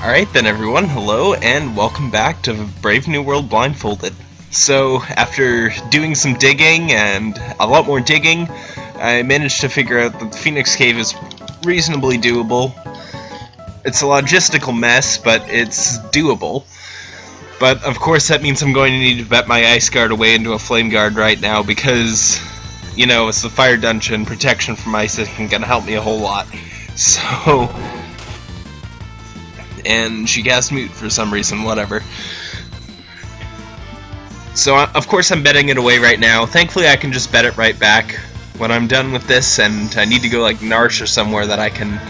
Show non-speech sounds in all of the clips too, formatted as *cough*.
Alright then everyone, hello and welcome back to Brave New World Blindfolded. So, after doing some digging and a lot more digging, I managed to figure out that the Phoenix Cave is reasonably doable. It's a logistical mess, but it's doable. But of course that means I'm going to need to bet my Ice Guard away into a Flame Guard right now because, you know, it's the Fire Dungeon, protection from ice isn't going to help me a whole lot. *laughs* So, and she cast Mute for some reason, whatever. So, of course, I'm betting it away right now. Thankfully, I can just bet it right back when I'm done with this, and I need to go, like, Narshe or somewhere that I can...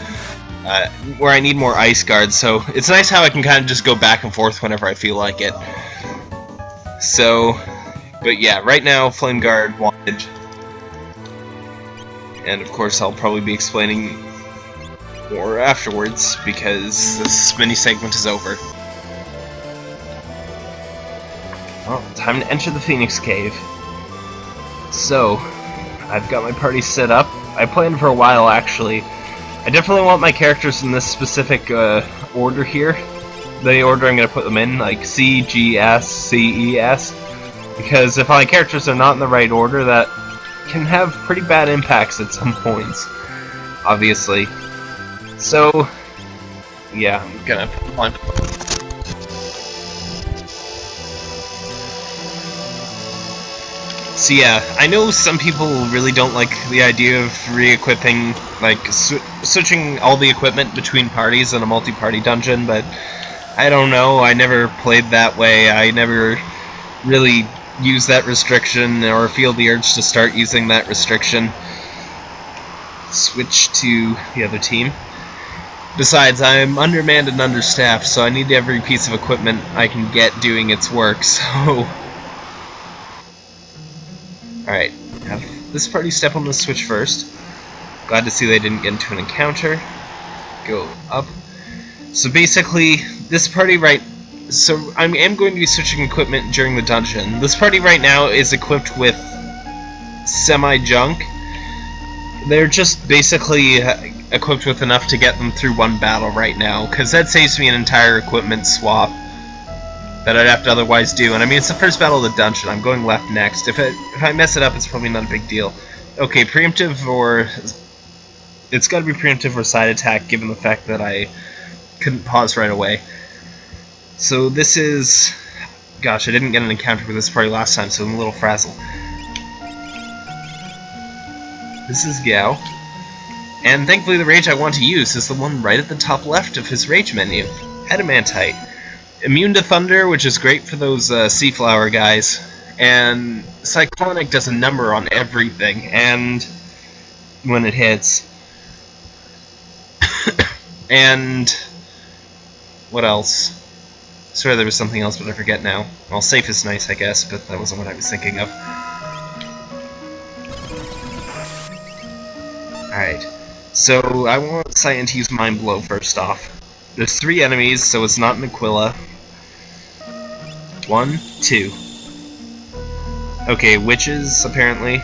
Uh, where I need more ice guards, so it's nice how I can kind of just go back and forth whenever I feel like it. So, but yeah, right now, Flame Guard wanted, and of course I'll probably be explaining more afterwards because this mini segment is over. Well, time to enter the Phoenix Cave. So, I've got my party set up. I planned for a while actually. I definitely want my characters in this specific uh, order here. The order I'm going to put them in, like C, G, S, C, E, S. Because if my characters are not in the right order, that can have pretty bad impacts at some points. Obviously. So, yeah, I'm gonna climb. So yeah, I know some people really don't like the idea of re-equipping, like, sw switching all the equipment between parties in a multi-party dungeon, but I don't know, I never played that way, I never really use that restriction or feel the urge to start using that restriction. Switch to the other team. Besides, I'm undermanned and understaffed, so I need every piece of equipment I can get doing its work, *laughs* so... Alright, have this party step on the switch first. Glad to see they didn't get into an encounter. Go up. So basically, this party right... So I am going to be switching equipment during the dungeon. This party right now is equipped with semi-junk. They're just basically uh, equipped with enough to get them through one battle right now, because that saves me an entire equipment swap that I'd have to otherwise do. And I mean, it's the first battle of the dungeon. I'm going left next. If, it, if I mess it up, it's probably not a big deal. Okay, preemptive or... It's got to be preemptive or side attack, given the fact that I couldn't pause right away. So this is... Gosh, I didn't get an encounter with this party last time, so I'm a little frazzled. This is Gau. And thankfully the rage I want to use is the one right at the top left of his rage menu. Adamantite. Immune to Thunder, which is great for those uh, Seaflower guys. And Cyclonic does a number on everything, and when it hits. *coughs* and what else? Sorry, there was something else, but I forget now. Well, safe is nice, I guess, but that wasn't what I was thinking of. Alright. So, I want Cyan to use Mind Blow first off. There's three enemies, so it's not an Aquila. One, two. Okay, witches, apparently.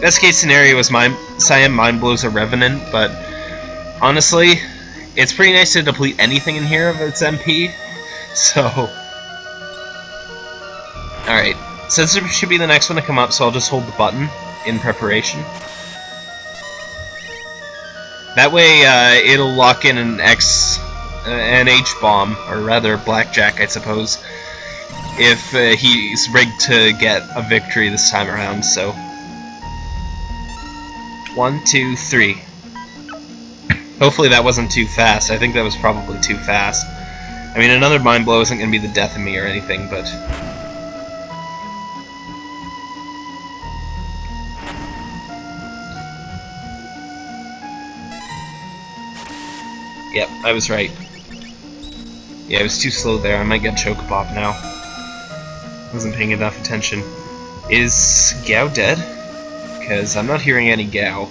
Best case scenario is my Cyan Mind Blows a Revenant, but honestly, it's pretty nice to deplete anything in here of its MP, *laughs* so... Alright, Censorship should be the next one to come up, so I'll just hold the button in preparation. That way, uh, it'll lock in an X, uh, an H bomb, or rather blackjack, I suppose, if uh, he's rigged to get a victory this time around. So, one, two, three. Hopefully that wasn't too fast. I think that was probably too fast. I mean, another mind blow isn't going to be the death of me or anything, but Yep, I was right. Yeah, I was too slow there. I might get Chocobob now. Wasn't paying enough attention. Is Gau dead? Because I'm not hearing any Gau.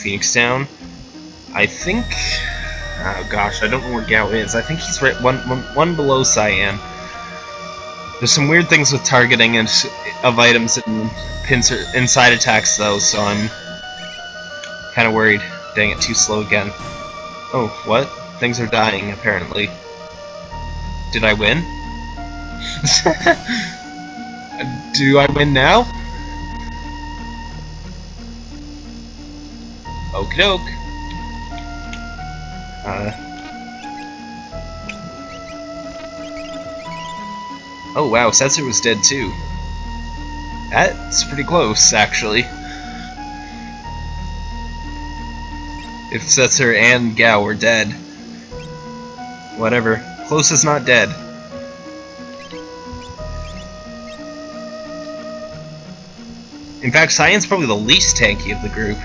Phoenix down. I think... Oh gosh, I don't know where Gau is. I think he's right one, one, one below Cyan. There's some weird things with targeting of items and pincer inside attacks though, so I'm kind of worried. Dang it, too slow again. Oh, what? Things are dying, apparently. Did I win? *laughs* Do I win now? Okie doke. Uh. Oh wow, Setzer was dead too. That's pretty close, actually. If Setzer and Gau were dead. Whatever. Close is not dead. In fact, Cyan's probably the least tanky of the group.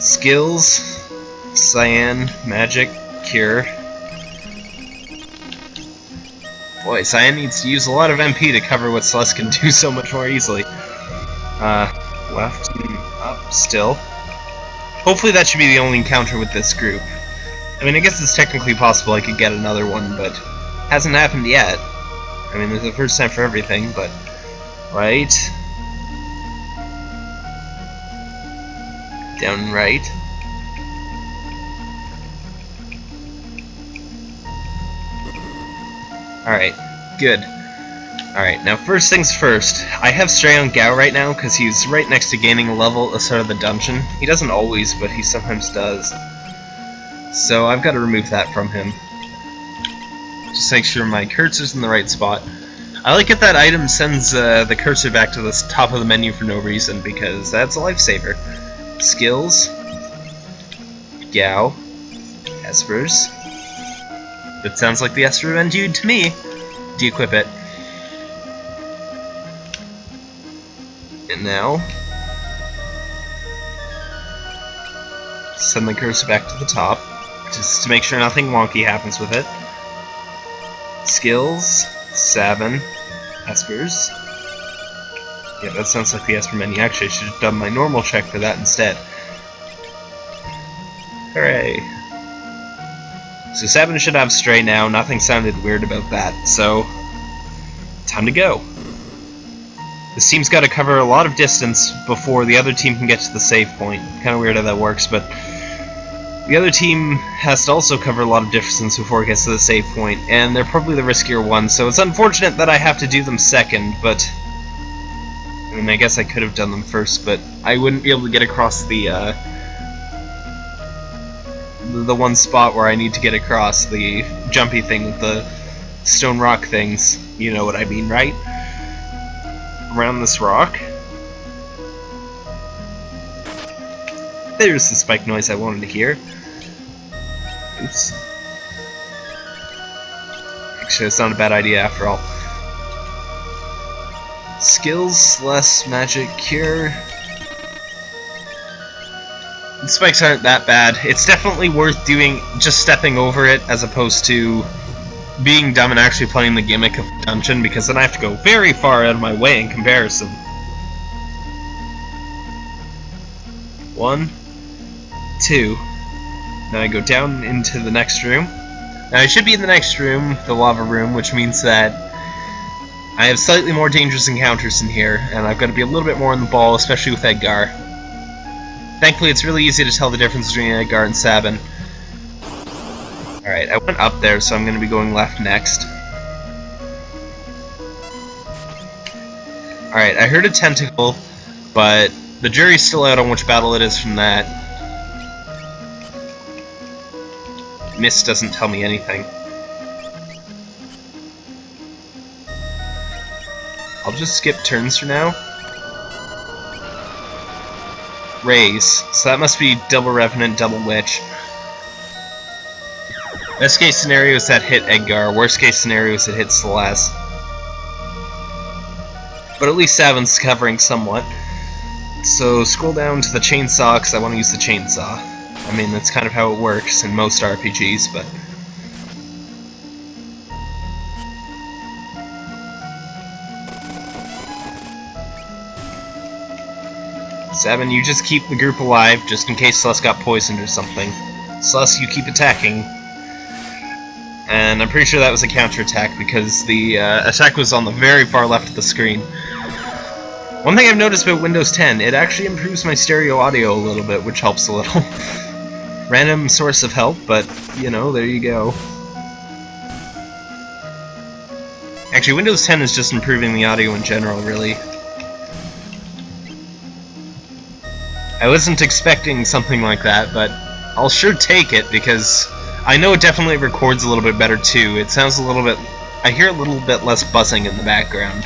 Skills, Cyan, Magic, Cure. Boy, Cyan needs to use a lot of MP to cover what Celes can do so much more easily. Uh, left and up still. Hopefully that should be the only encounter with this group. I mean, I guess it's technically possible I could get another one, but hasn't happened yet. I mean, there's a first time for everything, but... Right? Down right. Alright, good. Alright, now first things first. I have Stray on Gau right now because he's right next to gaining a level at of the dungeon. He doesn't always, but he sometimes does. So I've got to remove that from him. Just make sure my cursor's in the right spot. I like it that item sends uh, the cursor back to the top of the menu for no reason, because that's a lifesaver. Skills. Gau. Espers. That sounds like the Esper Endued to me. De-equip it. And now... Send the cursor back to the top, just to make sure nothing wonky happens with it. Skills, Sabin, Espers. Yeah, that sounds like the Esper menu. Actually, I should have done my normal check for that instead. Hooray. So 7 should have Stray now, nothing sounded weird about that, so... Time to go. This team's got to cover a lot of distance before the other team can get to the save point. Kind of weird how that works, but... The other team has to also cover a lot of distance before it gets to the save point, and they're probably the riskier one, so it's unfortunate that I have to do them second, but I mean, I guess I could have done them first, but I wouldn't be able to get across the, uh, the one spot where I need to get across, the jumpy thing with the stone rock things. You know what I mean, right? Around this rock. There's the spike noise I wanted to hear. Oops. Actually, it's not a bad idea after all. Skills, less magic cure. Spikes aren't that bad. It's definitely worth doing just stepping over it as opposed to being dumb and actually playing the gimmick of dungeon because then I have to go very far out of my way in comparison. One, two. Now I go down into the next room. Now I should be in the next room, the lava room, which means that I have slightly more dangerous encounters in here, and I've got to be a little bit more on the ball, especially with Edgar. Thankfully, it's really easy to tell the difference between Edgar and Sabin. Alright, I went up there, so I'm going to be going left next. Alright, I heard a tentacle, but the jury's still out on which battle it is from that. Mist doesn't tell me anything. I'll just skip turns for now. Raise. So that must be double Revenant, double Witch. Best case scenario is that hit Edgar. Worst case scenario is it hit Celes. But at least Sabin's covering somewhat. So scroll down to the chainsaw because I want to use the chainsaw. I mean, that's kind of how it works in most RPGs, but... Sabin, you just keep the group alive, just in case Celes got poisoned or something. Celes, you keep attacking. And I'm pretty sure that was a counterattack because the uh, attack was on the very far left of the screen. One thing I've noticed about Windows 10, it actually improves my stereo audio a little bit, which helps a little. *laughs* Random source of help, but, you know, there you go. Actually, Windows 10 is just improving the audio in general, really. I wasn't expecting something like that, but I'll sure take it, because I know it definitely records a little bit better, too. It sounds a little bit... I hear a little bit less buzzing in the background.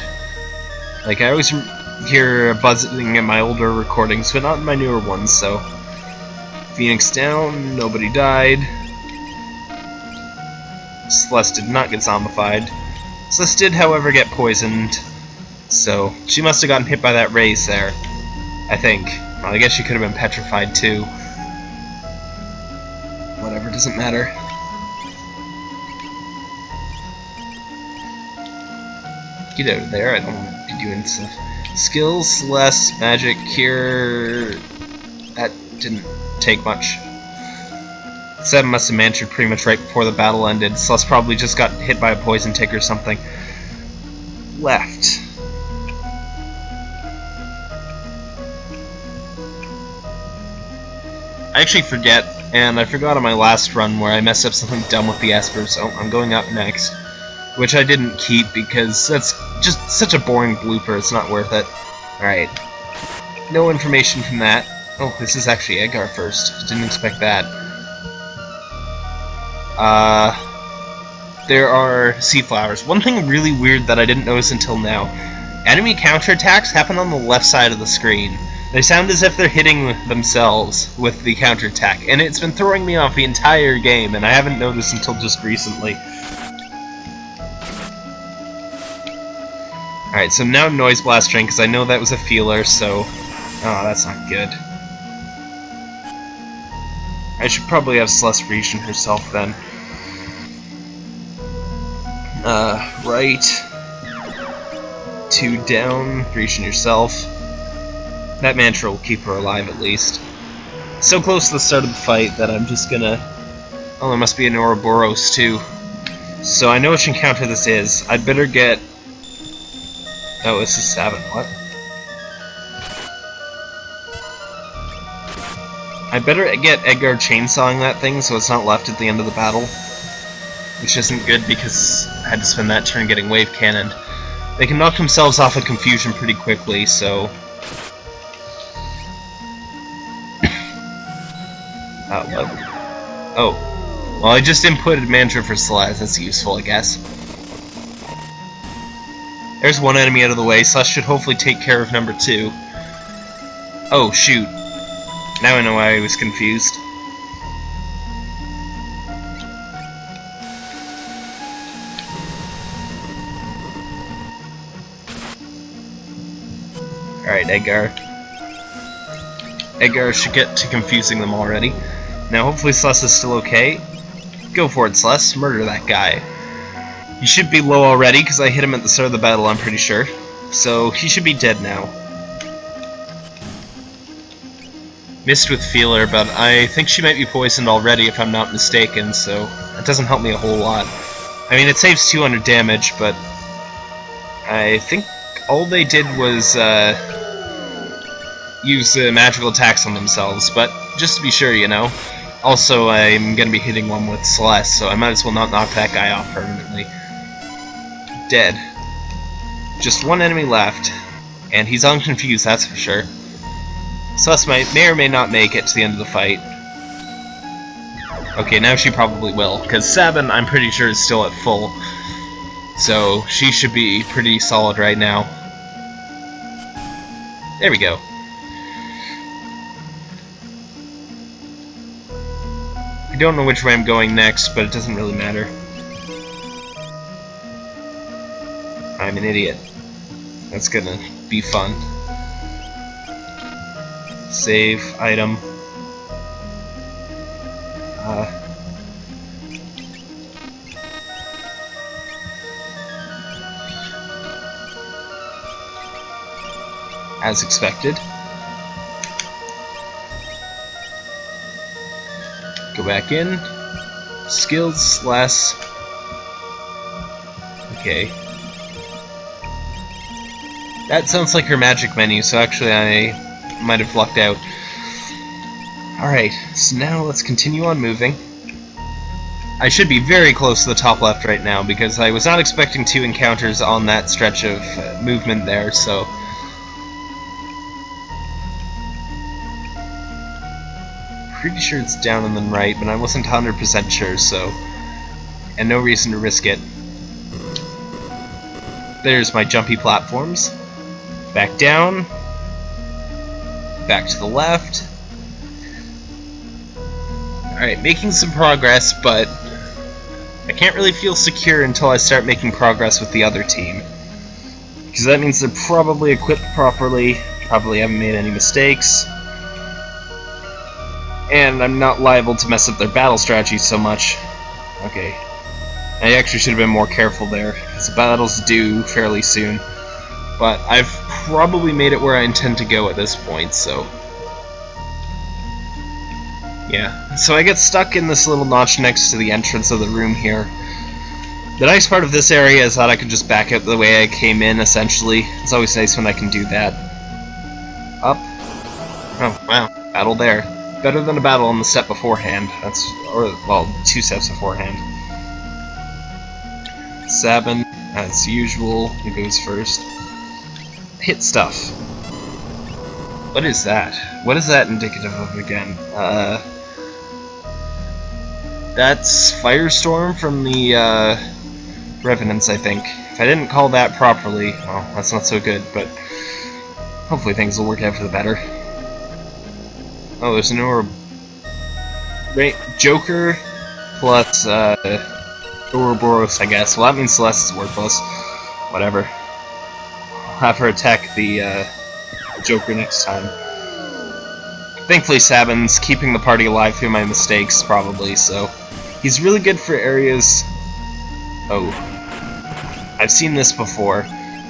Like, I always hear buzzing in my older recordings, but not in my newer ones, so... Phoenix down, nobody died. Celeste did not get zombified. Celeste did, however, get poisoned, so she must have gotten hit by that raise there, I think. Well, I guess she could have been petrified too. Whatever, doesn't matter. Get out of there, I don't want to be doing stuff. Skills, Celeste, magic, cure... That didn't take much. Seven must have mantured pretty much right before the battle ended. Celeste probably just got hit by a poison tick or something. Left. I actually forget, and I forgot on my last run where I messed up something dumb with the Esper, so I'm going up next. Which I didn't keep because that's just such a boring blooper, it's not worth it. Alright. No information from that. Oh, this is actually Edgar first. Didn't expect that. Uh, there are sea flowers. One thing really weird that I didn't notice until now. Enemy counterattacks happen on the left side of the screen. They sound as if they're hitting themselves with the counterattack, and it's been throwing me off the entire game, and I haven't noticed until just recently. Alright, so now Noise Blastering, because I know that was a feeler, so... Oh, that's not good. I should probably have Celeste Grecian herself then. Uh, right. Two down, Grecian yourself. That mantra will keep her alive at least. So close to the start of the fight that I'm just gonna... Oh, there must be an Ouroboros too. So I know which encounter this is. I'd better get... Oh, this is seven. What? I better get Edgar chainsawing that thing so it's not left at the end of the battle. Which isn't good because I had to spend that turn getting wave cannoned. They can knock themselves off of confusion pretty quickly, so... oh, oh. Oh. Well, I just inputted mantra for Celeste. That's useful, I guess. There's one enemy out of the way. Celeste should hopefully take care of number two. Oh, shoot. Now I know why I was confused. Alright, Edgar. Edgar should get to confusing them already. Now hopefully Celeste is still okay. Go for it, Celeste. Murder that guy. He should be low already, because I hit him at the start of the battle, I'm pretty sure. So, he should be dead now. Missed with Feeler, but I think she might be poisoned already if I'm not mistaken, so that doesn't help me a whole lot. I mean, it saves 200 damage, but I think all they did was uh, use uh, magical attacks on themselves, but just to be sure, you know. Also, I'm going to be hitting one with Celeste, so I might as well not knock that guy off permanently. Dead. Just one enemy left, and he's unconfused, that's for sure. Celeste might, may or may not make it to the end of the fight. Okay, now she probably will, because Sabin, I'm pretty sure, is still at full. So, she should be pretty solid right now. There we go. Don't know which way I'm going next, but it doesn't really matter. I'm an idiot. That's gonna be fun. Save, item. Uh, as expected. Go back in. Skills less Okay. That sounds like her magic menu, so actually I might have lucked out. Alright, so now let's continue on moving. I should be very close to the top left right now, because I was not expecting two encounters on that stretch of uh, movement there, so... Pretty sure it's down and then right, but I wasn't 100% sure, so... And no reason to risk it. There's my jumpy platforms. Back down. Back to the left. Alright, making some progress, but I can't really feel secure until I start making progress with the other team. Because that means they're probably equipped properly, probably haven't made any mistakes, and I'm not liable to mess up their battle strategy so much. Okay. I actually should have been more careful there, because the battle's due fairly soon. But I've probably made it where I intend to go at this point, so... Yeah, so I get stuck in this little notch next to the entrance of the room here. The nice part of this area is that I can just back out the way I came in, essentially. It's always nice when I can do that. Up. Oh, wow. Battle there. Better than a battle on the set beforehand. That's, or, well, two sets beforehand. Sabin, as usual, he goes first. Hit stuff. What is that? What is that indicative of again? Uh... That's Firestorm from the, uh, Revenants, I think. If I didn't call that properly, well, that's not so good, but hopefully things will work out for the better. Oh, there's an orb. Right, Joker plus uh, Ouroboros, I guess. Well, that means Celeste is worthless. Whatever. I'll have her attack the uh, Joker next time. Thankfully, Sabin's keeping the party alive through my mistakes, probably, so... He's really good for areas... Oh. I've seen this before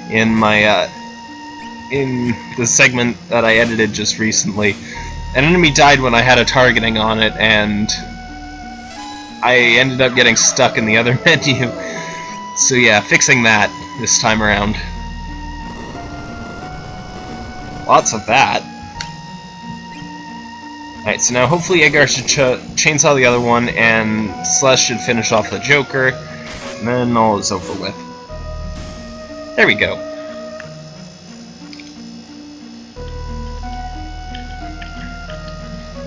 in my, uh, in the segment that I edited just recently. An enemy died when I had a targeting on it, and I ended up getting stuck in the other *laughs* menu. So yeah, fixing that this time around. Lots of that. Alright, so now hopefully Edgar should ch chainsaw the other one, and Celeste should finish off the Joker, and then all is over with. There we go.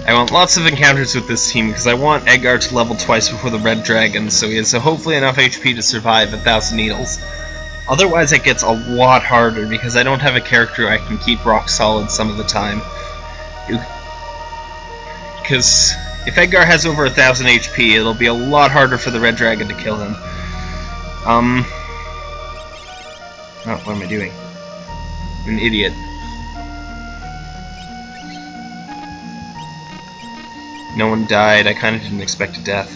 I want lots of encounters with this team because I want Edgar to level twice before the Red Dragon, so he has hopefully enough HP to survive a thousand needles. Otherwise it gets a lot harder because I don't have a character I can keep rock solid some of the time. Because if Edgar has over a thousand HP, it'll be a lot harder for the Red Dragon to kill him. Um... Oh, what am I doing? I'm an idiot. No one died. I kind of didn't expect a death.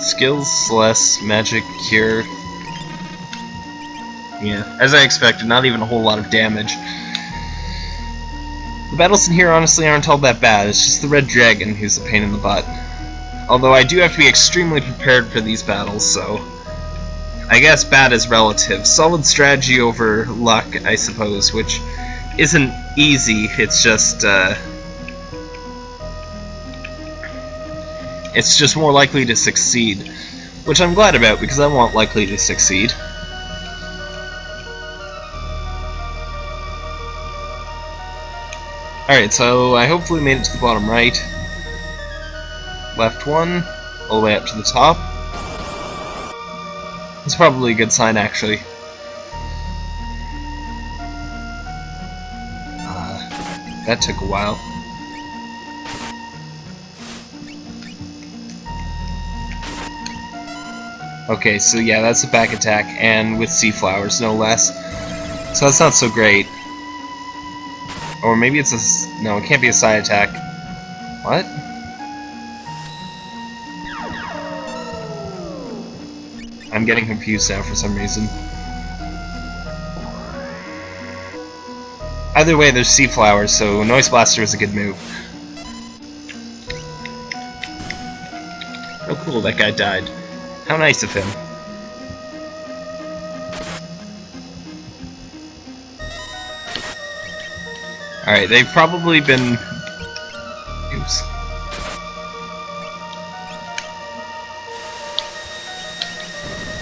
Skills less magic cure. Yeah, as I expected, not even a whole lot of damage. The battles in here honestly aren't all that bad, it's just the Red Dragon who's a pain in the butt. Although I do have to be extremely prepared for these battles, so... I guess bad is relative. Solid strategy over luck, I suppose, which isn't easy, it's just, uh... It's just more likely to succeed. Which I'm glad about, because I want likely to succeed. Alright, so I hopefully made it to the bottom right. Left one, all the way up to the top. It's probably a good sign, actually. Uh, that took a while. Okay, so yeah, that's a back attack, and with sea flowers, no less. So that's not so great. Or maybe it's a... no, it can't be a side attack. What? I'm getting confused now for some reason. Either way, there's sea flowers, so Noise Blaster is a good move. Oh cool, that guy died. How nice of him. Alright, they've probably been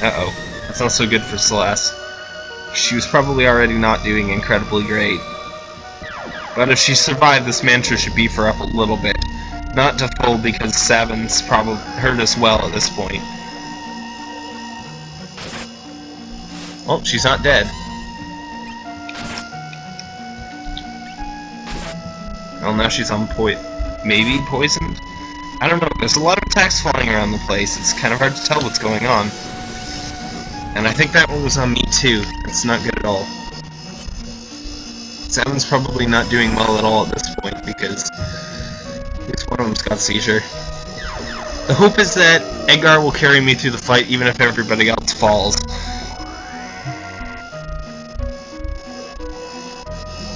Uh-oh. That's not so good for Celeste. She was probably already not doing incredibly great. But if she survived, this mantra should beef her up a little bit. Not to full because Sabin's probably hurt us well at this point. Oh, she's not dead. Well, now she's on point. Maybe poisoned? I don't know. There's a lot of attacks flying around the place. It's kind of hard to tell what's going on. And I think that one was on me too. It's not good at all. Sabin's probably not doing well at all at this point because at least one of them's got seizure. The hope is that Edgar will carry me through the fight even if everybody else falls.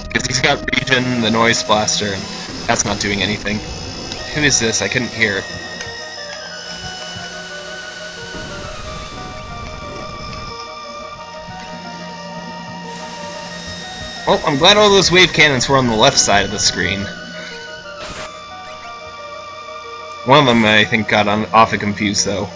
Because he's got Regen, the Noise Blaster, and that's not doing anything. Who is this? I couldn't hear. Well, I'm glad all those wave cannons were on the left side of the screen. One of them, I think, got on, awfully confused, though.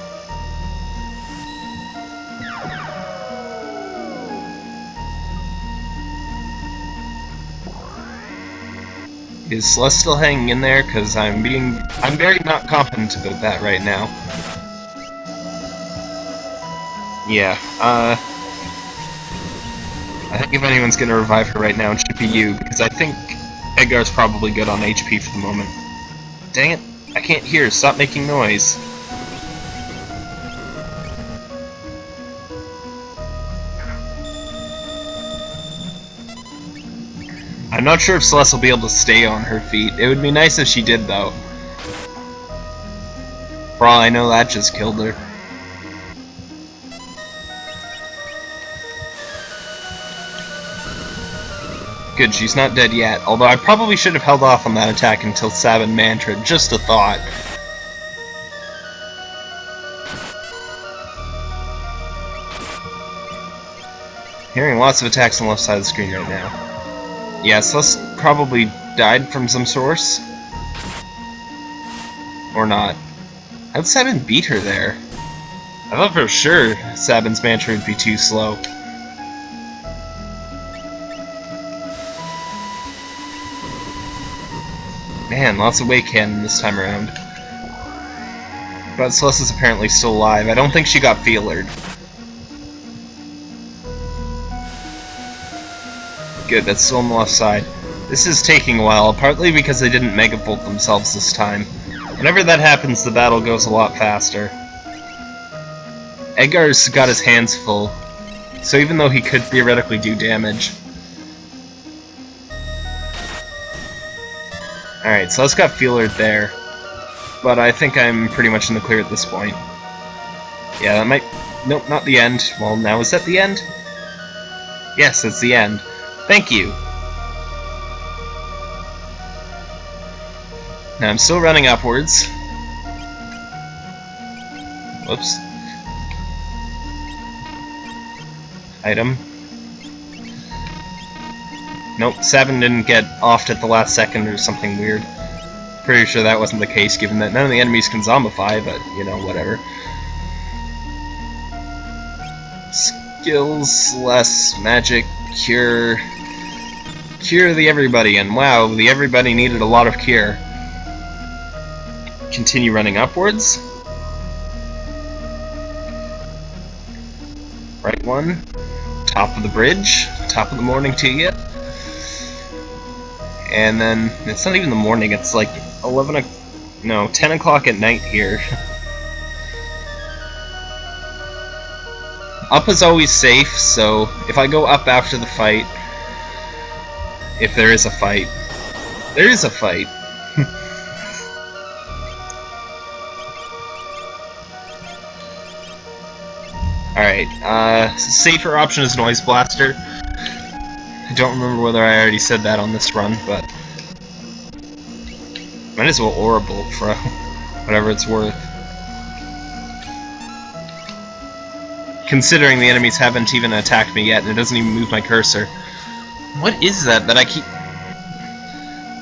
Is Celeste still hanging in there? Because I'm being... I'm very not confident about that right now. Yeah, uh... I think if anyone's gonna revive her right now, it should be you, because I think Edgar's probably good on HP for the moment. Dang it, I can't hear, stop making noise. I'm not sure if Celeste will be able to stay on her feet. It would be nice if she did, though. For all I know, that just killed her. Good, she's not dead yet, although I probably should have held off on that attack until Sabin Mantra, just a thought. Hearing lots of attacks on the left side of the screen right now. Yes, this probably died from some source. Or not. How'd Sabin beat her there? I thought for sure Sabin's mantra would be too slow. Man, lots of wave cannon this time around. But Celeste is apparently still alive. I don't think she got feelered. Good, that's still on the left side. This is taking a while, partly because they didn't megavolt themselves this time. Whenever that happens, the battle goes a lot faster. Edgar's got his hands full, so even though he could theoretically do damage, Alright, so let's got Feeler there. But I think I'm pretty much in the clear at this point. Yeah, that might... Nope, not the end. Well, now is that the end? Yes, it's the end. Thank you! Now I'm still running upwards. Whoops. Item. Nope, Sabin didn't get offed at the last second or something weird. Pretty sure that wasn't the case, given that none of the enemies can zombify, but, you know, whatever. Skills, less magic, cure... Cure the everybody, and wow, the everybody needed a lot of cure. Continue running upwards. Right one. Top of the bridge. Top of the morning to you and then it's not even the morning, it's like 11 o'clock, no, 10 o'clock at night here. *laughs* up is always safe, so if I go up after the fight, if there is a fight, there is a fight. *laughs* Alright, uh, safer option is Noise Blaster. I don't remember whether I already said that on this run, but... Might as well Orbital for *laughs* whatever it's worth. Considering the enemies haven't even attacked me yet, and it doesn't even move my cursor. What is that that I keep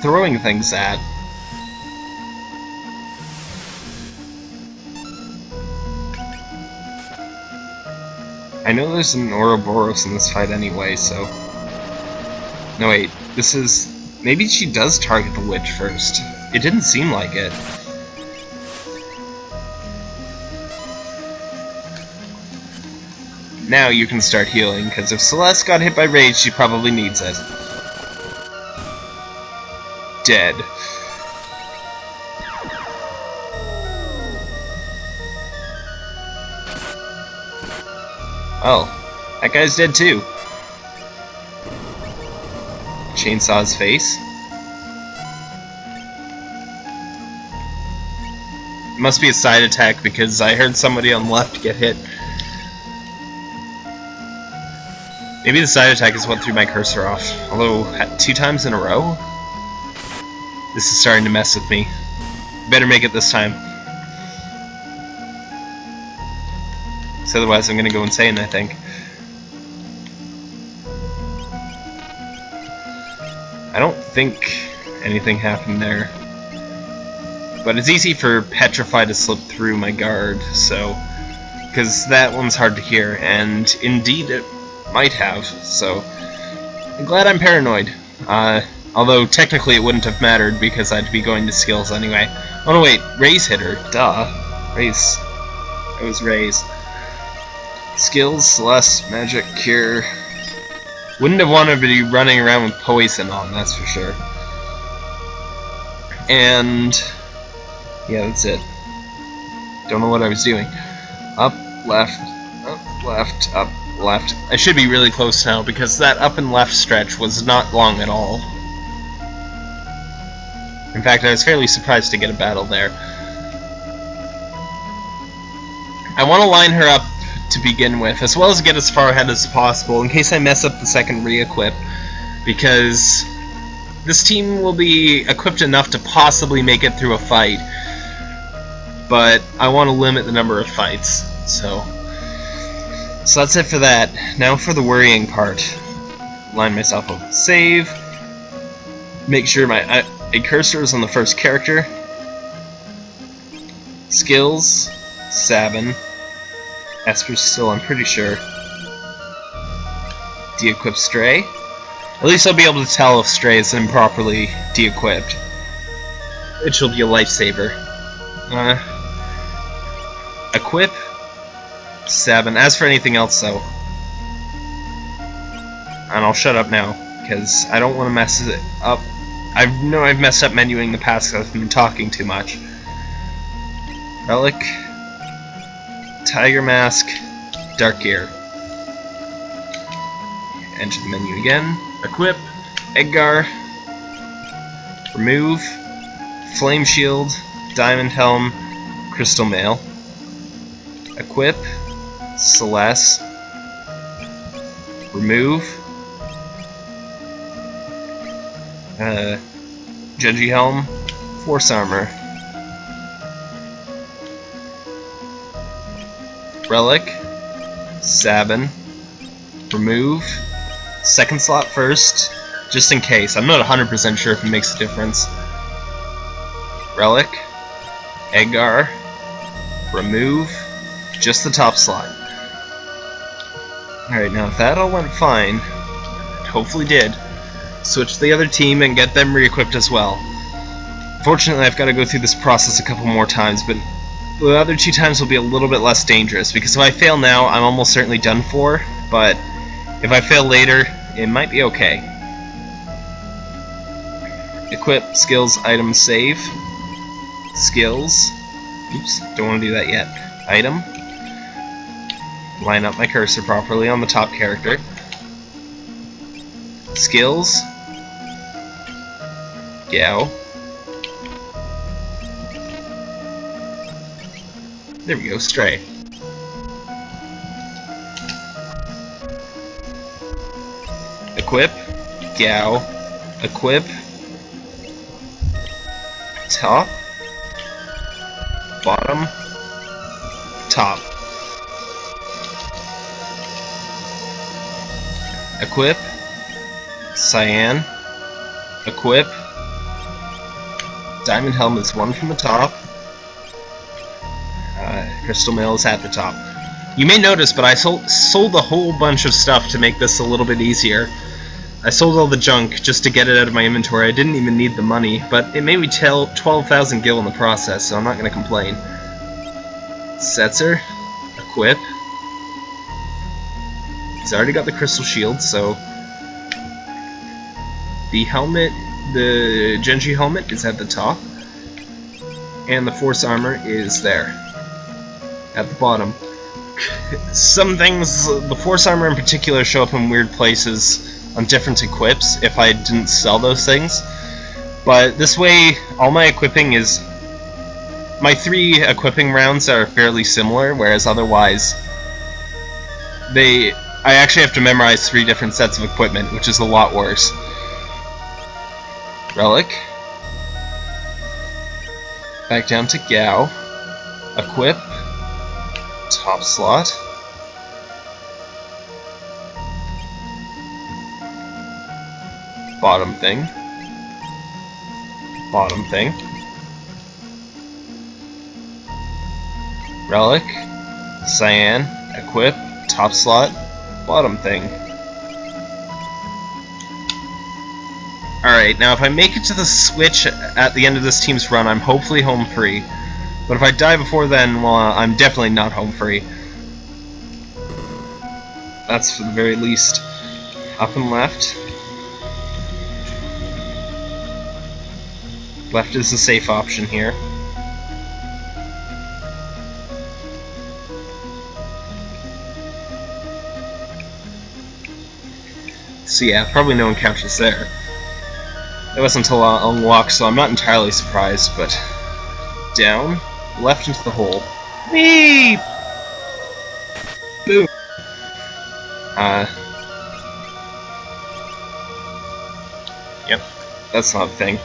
throwing things at? I know there's an Ouroboros in this fight anyway, so... No, wait. This is... Maybe she does target the witch first. It didn't seem like it. Now you can start healing, because if Celeste got hit by rage, she probably needs it. Dead. Oh, that guy's dead too. Chainsaw's face. It must be a side attack because I heard somebody on the left get hit. Maybe the side attack is what threw my cursor off. Although, two times in a row? This is starting to mess with me. Better make it this time. So otherwise I'm gonna go insane, I think. I don't think anything happened there. But it's easy for Petrify to slip through my guard, so... Because that one's hard to hear, and indeed it might have, so... I'm glad I'm paranoid. Uh, although technically it wouldn't have mattered because I'd be going to skills anyway. Oh no wait, Ray's hit her. Duh. Ray's... It was Ray's. Skills, Celeste, Magic, Cure... Wouldn't have wanted to be running around with poison on, that's for sure. And... Yeah, that's it. Don't know what I was doing. Up, left, up, left, up, left. I should be really close now, because that up and left stretch was not long at all. In fact, I was fairly surprised to get a battle there. I want to line her up to begin with, as well as get as far ahead as possible in case I mess up the second re-equip, because this team will be equipped enough to possibly make it through a fight, but I want to limit the number of fights, so... So that's it for that. Now for the worrying part. Line myself up save, make sure my cursor is on the first character, skills, Sabin, Esper's still, I'm pretty sure. De-equip Stray. At least I'll be able to tell if Stray is improperly de-equipped. Which will be a lifesaver. Uh, equip. Seven. As for anything else, though. And I'll shut up now, because I don't want to mess it up. I know I've messed up menuing the past because I've been talking too much. Relic. Tiger Mask, Dark Gear. Enter the menu again. Equip, Edgar, Remove, Flame Shield, Diamond Helm, Crystal Mail. Equip, Celeste, Remove, uh, Judgy Helm, Force Armor. Relic, Sabin, remove, second slot first, just in case. I'm not 100% sure if it makes a difference. Relic, Edgar, remove, just the top slot. Alright, now if that all went fine, hopefully did, switch to the other team and get them re-equipped as well. Fortunately, I've got to go through this process a couple more times, but the other two times will be a little bit less dangerous, because if I fail now, I'm almost certainly done for, but if I fail later, it might be okay. Equip, skills, item, save. Skills. Oops, don't want to do that yet. Item. Line up my cursor properly on the top character. Skills. Gau. There we go, Stray. Equip, Gau, equip, top, bottom, top. equip, cyan, equip, diamond helmet's one from the top, crystal mail is at the top. You may notice, but I sold, sold a whole bunch of stuff to make this a little bit easier. I sold all the junk just to get it out of my inventory. I didn't even need the money, but it made me tell 12,000 gil in the process, so I'm not going to complain. Setzer, equip. He's already got the crystal shield, so the helmet, the Genji helmet is at the top, and the force armor is there, at the bottom. Some things, the force armor in particular, show up in weird places on different equips if I didn't sell those things. But this way, all my equipping is... My three equipping rounds are fairly similar, whereas otherwise... They... I actually have to memorize three different sets of equipment, which is a lot worse. Relic. Back down to Gau. Equip. Top slot. bottom thing, bottom thing, relic, cyan, equip, top slot, bottom thing. Alright, now if I make it to the switch at the end of this team's run, I'm hopefully home free. But if I die before then, well, uh, I'm definitely not home free. That's for the very least. Up and left. Left is the safe option here. So yeah, probably no encounters there. It wasn't until I unlocked, so I'm not entirely surprised, but... Down, left into the hole. Whee! Boom! Uh... Yep, that's not a thing.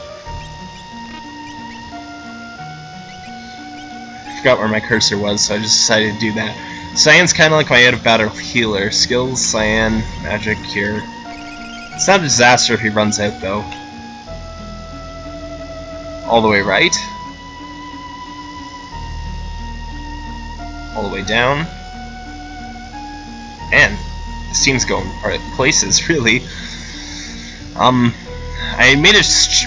forgot where my cursor was, so I just decided to do that. Cyan's kind of like my out-of-battle healer. Skills, Cyan, Magic, Cure. It's not a disaster if he runs out, though. All the way right. All the way down. And this team's going places, *laughs* really. Um, I made a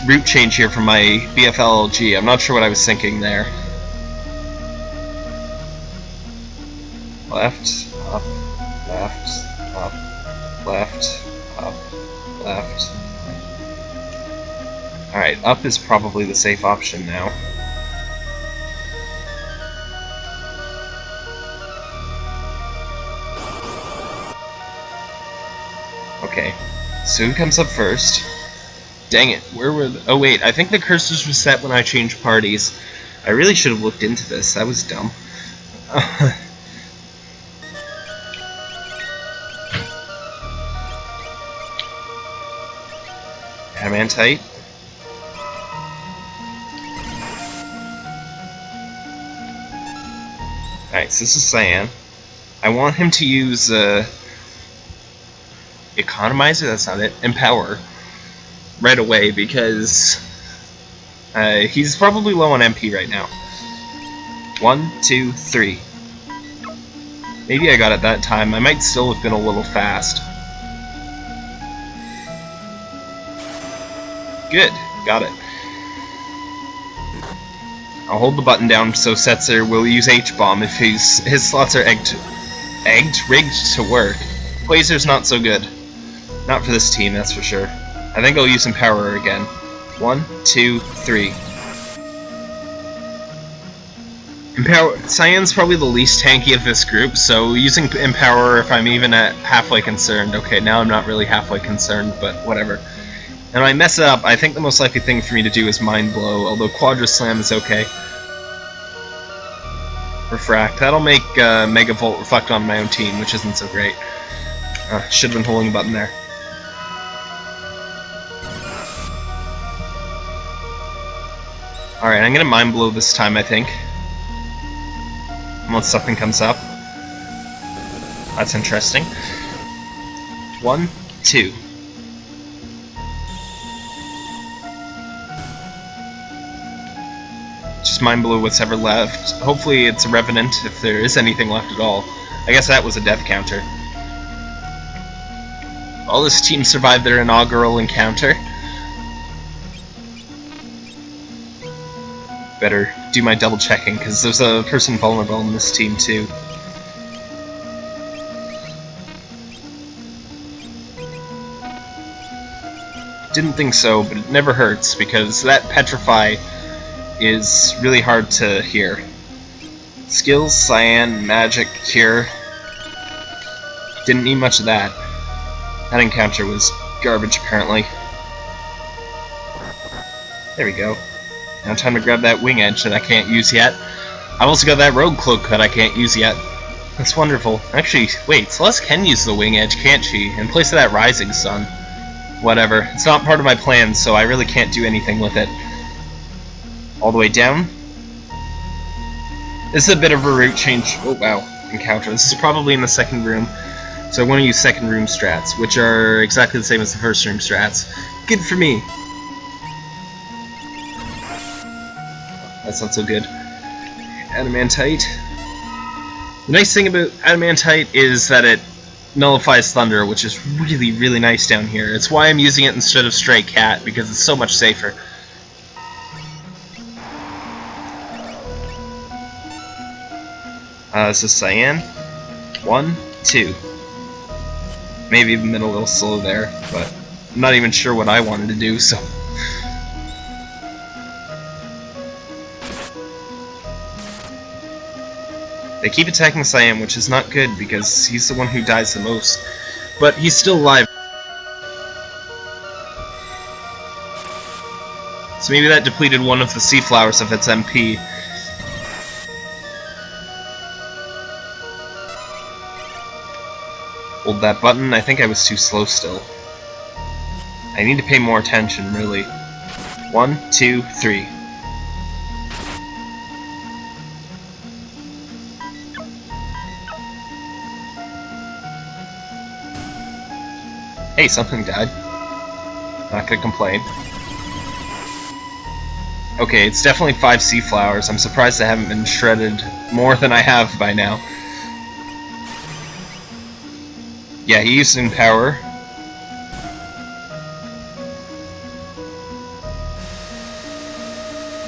route change here from my BFLG. I'm not sure what I was thinking there. left, up, left, up, left, up, left. Alright, up is probably the safe option now. Okay, so who comes up first? Dang it, where were the- oh wait, I think the cursors were set when I changed parties. I really should have looked into this, that was dumb. *laughs* Adamantite. So this is Cyan. I want him to use uh, Economizer, that's not it, Empower right away because uh, he's probably low on MP right now. One, two, three. Maybe I got it that time. I might still have been a little fast. Good, got it. I'll hold the button down so Setzer will use H-Bomb if his, his slots are egged, egged, rigged to work. Blazer's not so good. Not for this team, that's for sure. I think I'll use Empower again. One, two, three. Empower Cyan's probably the least tanky of this group, so using Empower if I'm even at halfway concerned. Okay, now I'm not really halfway concerned, but whatever. And I mess up, I think the most likely thing for me to do is Mind Blow, although Quadra Slam is okay. Refract. That'll make uh, Mega Volt reflect on my own team, which isn't so great. Uh, should have been holding a button there. Alright, I'm gonna Mind Blow this time, I think. Unless something comes up. That's interesting. One, two. Just mind blow what's ever left. Hopefully it's a Revenant, if there is anything left at all. I guess that was a death counter. All this team survived their inaugural encounter. Better do my double checking, because there's a person vulnerable in this team too. Didn't think so, but it never hurts, because that Petrify is really hard to hear. Skills, Cyan, Magic, Cure. Didn't need much of that. That encounter was garbage, apparently. There we go. Now time to grab that Wing Edge that I can't use yet. I've also got that Rogue Cloak that I can't use yet. That's wonderful. Actually, wait, Celes can use the Wing Edge, can't she? In place of that Rising Sun. Whatever. It's not part of my plan, so I really can't do anything with it. All the way down. This is a bit of a route change. Oh, wow. Encounter. This is probably in the second room. So I want to use second room strats, which are exactly the same as the first room strats. Good for me. That's not so good. Adamantite. The nice thing about Adamantite is that it nullifies Thunder, which is really, really nice down here. It's why I'm using it instead of Stray Cat, because it's so much safer. Uh, this is Cyan. One, two. Maybe even been a little slow there, but I'm not even sure what I wanted to do, so... They keep attacking Cyan, which is not good because he's the one who dies the most. But he's still alive. So maybe that depleted one of the sea flowers of its MP. Hold that button. I think I was too slow still. I need to pay more attention, really. One, two, three. Hey, something died. Not gonna complain. Okay, it's definitely five sea flowers. I'm surprised I haven't been shredded more than I have by now. Yeah, he used Empower.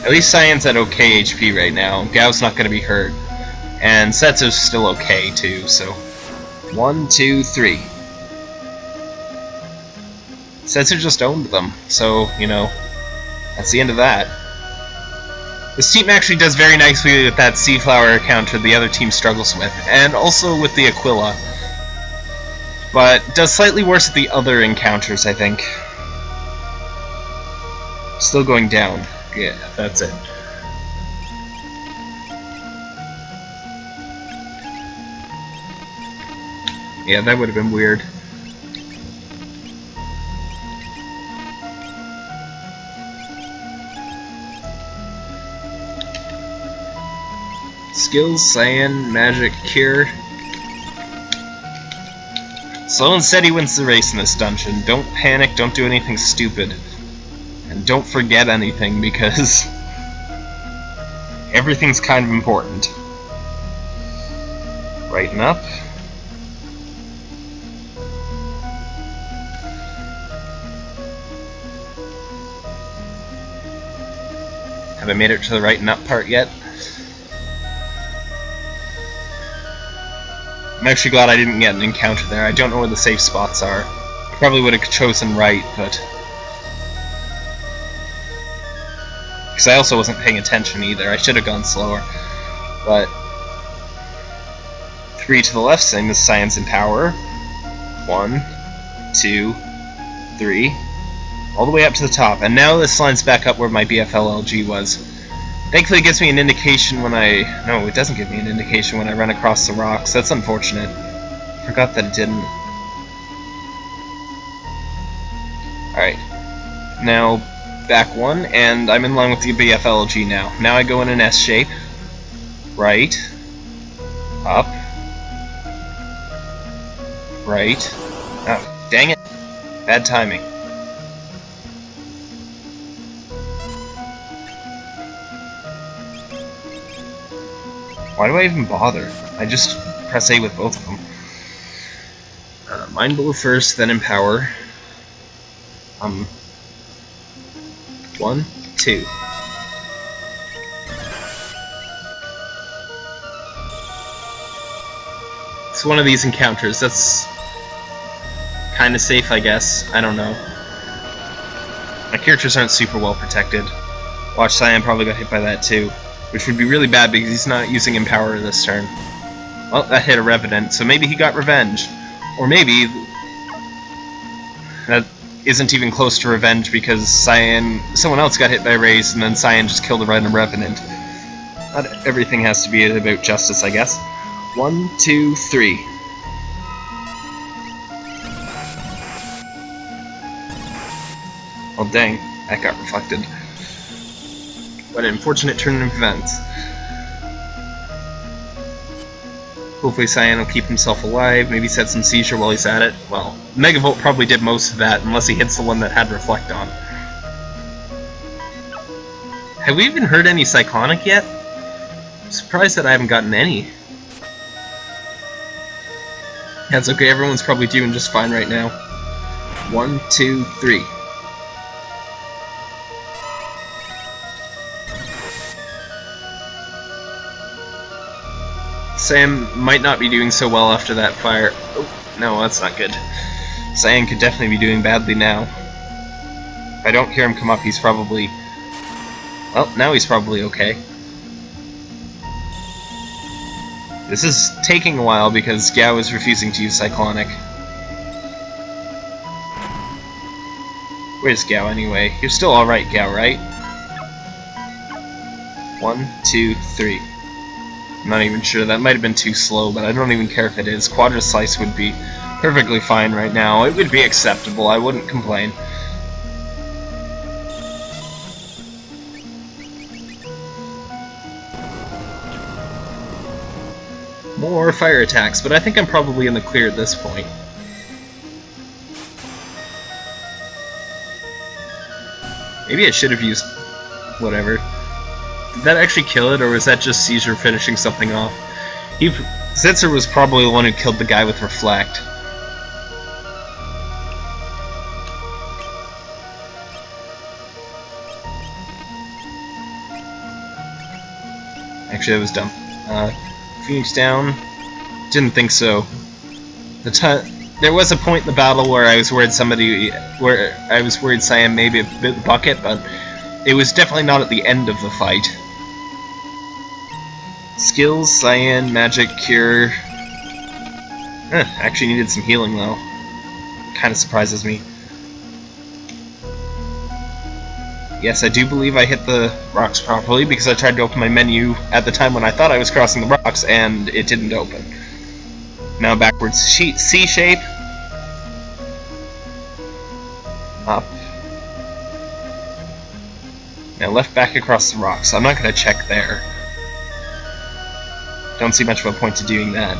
At least Cyan's at okay HP right now. Gau's not gonna be hurt. And Setsu's still okay too, so... One, two, three. Setsu just owned them, so, you know, that's the end of that. This team actually does very nicely with that Sea Flower counter the other team struggles with, and also with the Aquila. But does slightly worse at the other encounters, I think. Still going down. Yeah, that's it. Yeah, that would have been weird. Skills, Cyan, Magic, Cure. Sloan said he wins the race in this dungeon. Don't panic, don't do anything stupid. And don't forget anything, because... everything's kind of important. Brighten up. Have I made it to the right nut part yet? I'm actually glad I didn't get an encounter there. I don't know where the safe spots are. I probably would have chosen right, but... Because I also wasn't paying attention either. I should have gone slower. But... Three to the left, same as Science and Power. One, two, three. All the way up to the top. And now this lines back up where my BFLLG was. Thankfully it gives me an indication when I... No, it doesn't give me an indication when I run across the rocks. That's unfortunate. Forgot that it didn't. Alright. Now, back one, and I'm in line with the BFLG now. Now I go in an S shape. Right. Up. Right. Oh, dang it. Bad timing. Why do I even bother? I just press A with both of them. Uh, Mind Blow first, then Empower. Um, one, two. It's one of these encounters. That's kind of safe, I guess. I don't know. My characters aren't super well protected. Watch Cyan probably got hit by that too, which would be really bad because he's not using Empower this turn. Well, that hit a Revenant, so maybe he got revenge. Or maybe that isn't even close to revenge because Cyan, someone else got hit by Raze and then Cyan just killed a random Revenant. Not everything has to be about justice, I guess. One, two, three. Oh dang, that got reflected. What an unfortunate turn of events. Hopefully Cyan will keep himself alive, maybe set some seizure while he's at it. Well, Megavolt probably did most of that, unless he hits the one that had Reflect on. Have we even heard any Cyclonic yet? I'm surprised that I haven't gotten any. That's okay, everyone's probably doing just fine right now. One, two, three. Sam might not be doing so well after that fire. Oh, no, that's not good. Cyan could definitely be doing badly now. If I don't hear him come up, he's probably... Well, now he's probably okay. This is taking a while because Gau is refusing to use Cyclonic. Where's Gau anyway? You're still alright, Gau, right? One, two, three. Not even sure. That might have been too slow, but I don't even care if it is. Quadra Slice would be perfectly fine right now. It would be acceptable. I wouldn't complain. More fire attacks, but I think I'm probably in the clear at this point. Maybe I should have used... whatever. Did that actually kill it, or was that just Seizure finishing something off? He, was probably the one who killed the guy with Reflect. Actually, that was dumb. Uh, Phoenix down. Didn't think so. The there was a point in the battle where I was worried somebody, where I was worried Cyan maybe a bit bucket, but it was definitely not at the end of the fight. Skills, Cyan, Magic, Cure. Eh, actually needed some healing though. Kind of surprises me. Yes, I do believe I hit the rocks properly because I tried to open my menu at the time when I thought I was crossing the rocks and it didn't open. Now backwards C shape. Up. Now left back across the rocks. I'm not going to check there. Don't see much of a point to doing that.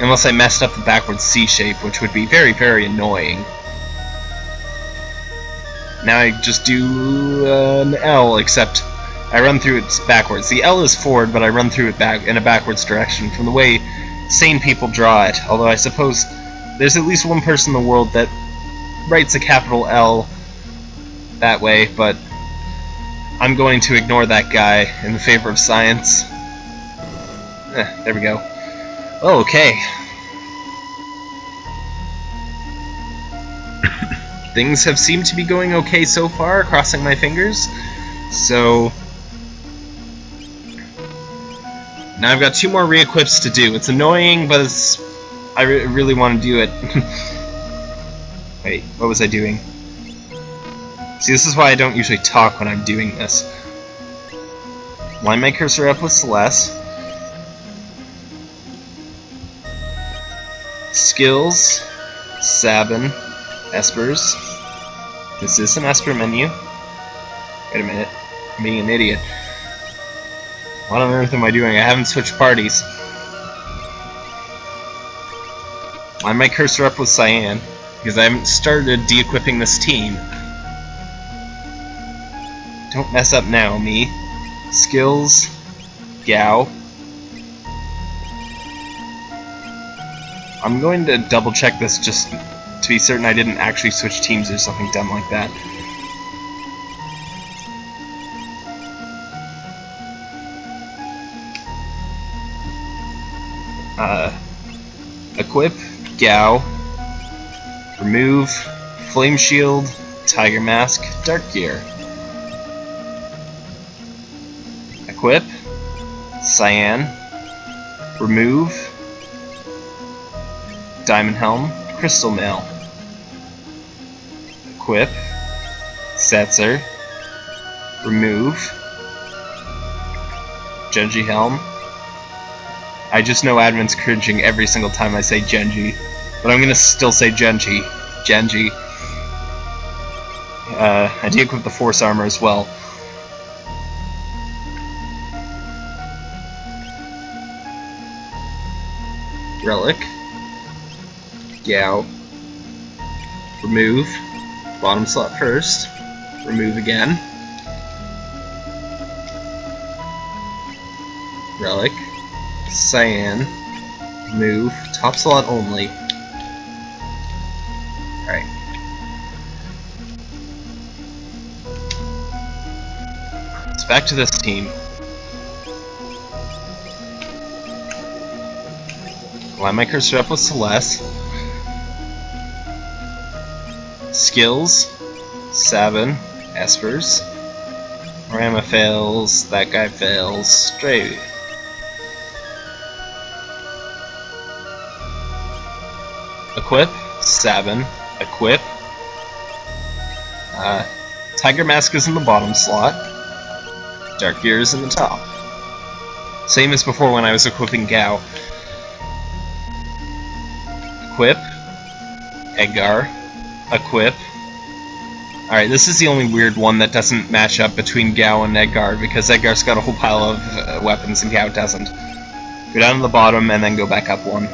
Unless I messed up the backwards C shape, which would be very, very annoying. Now I just do uh, an L, except I run through it backwards. The L is forward, but I run through it back in a backwards direction from the way sane people draw it. Although I suppose there's at least one person in the world that writes a capital L that way, but I'm going to ignore that guy in favor of science. Eh, there we go. Oh, okay. *coughs* Things have seemed to be going okay so far, crossing my fingers. So... Now I've got two more re-equips to do. It's annoying, but it's... I re really want to do it. *laughs* Wait, what was I doing? See, this is why I don't usually talk when I'm doing this. Line my cursor up with Celes. Skills, Sabin, Espers. Is this an Esper menu? Wait a minute. I'm being an idiot. What on earth am I doing? I haven't switched parties. Line my cursor up with Cyan. Because I haven't started de-equipping this team. Don't mess up now, me. Skills, Gau. I'm going to double check this just to be certain I didn't actually switch teams or something dumb like that. Uh, equip, Gau, remove, Flame Shield, Tiger Mask, Dark Gear. Cyan, remove, Diamond Helm, Crystal Mail. Equip, Setzer, remove, Genji Helm, I just know admin's cringing every single time I say Genji. But I'm gonna still say Genji. Genji. Uh, I de-equip the Force Armor as well. Relic. Gau. Remove. Bottom slot first. Remove again. Relic. Cyan, move, top slot only. Alright. Let's back to this team. My cursor up with Celes. Skills, Sabin, Espers. Rama fails, that guy fails, straight. Equip, Sabin, Equip. Uh, Tiger Mask is in the bottom slot. Dark Gear is in the top. Same as before when I was equipping Gau. Equip, Edgar, Equip. Alright, this is the only weird one that doesn't match up between Gau and Edgar, because Edgar's got a whole pile of uh, weapons and Gau doesn't. Go down to the bottom and then go back up one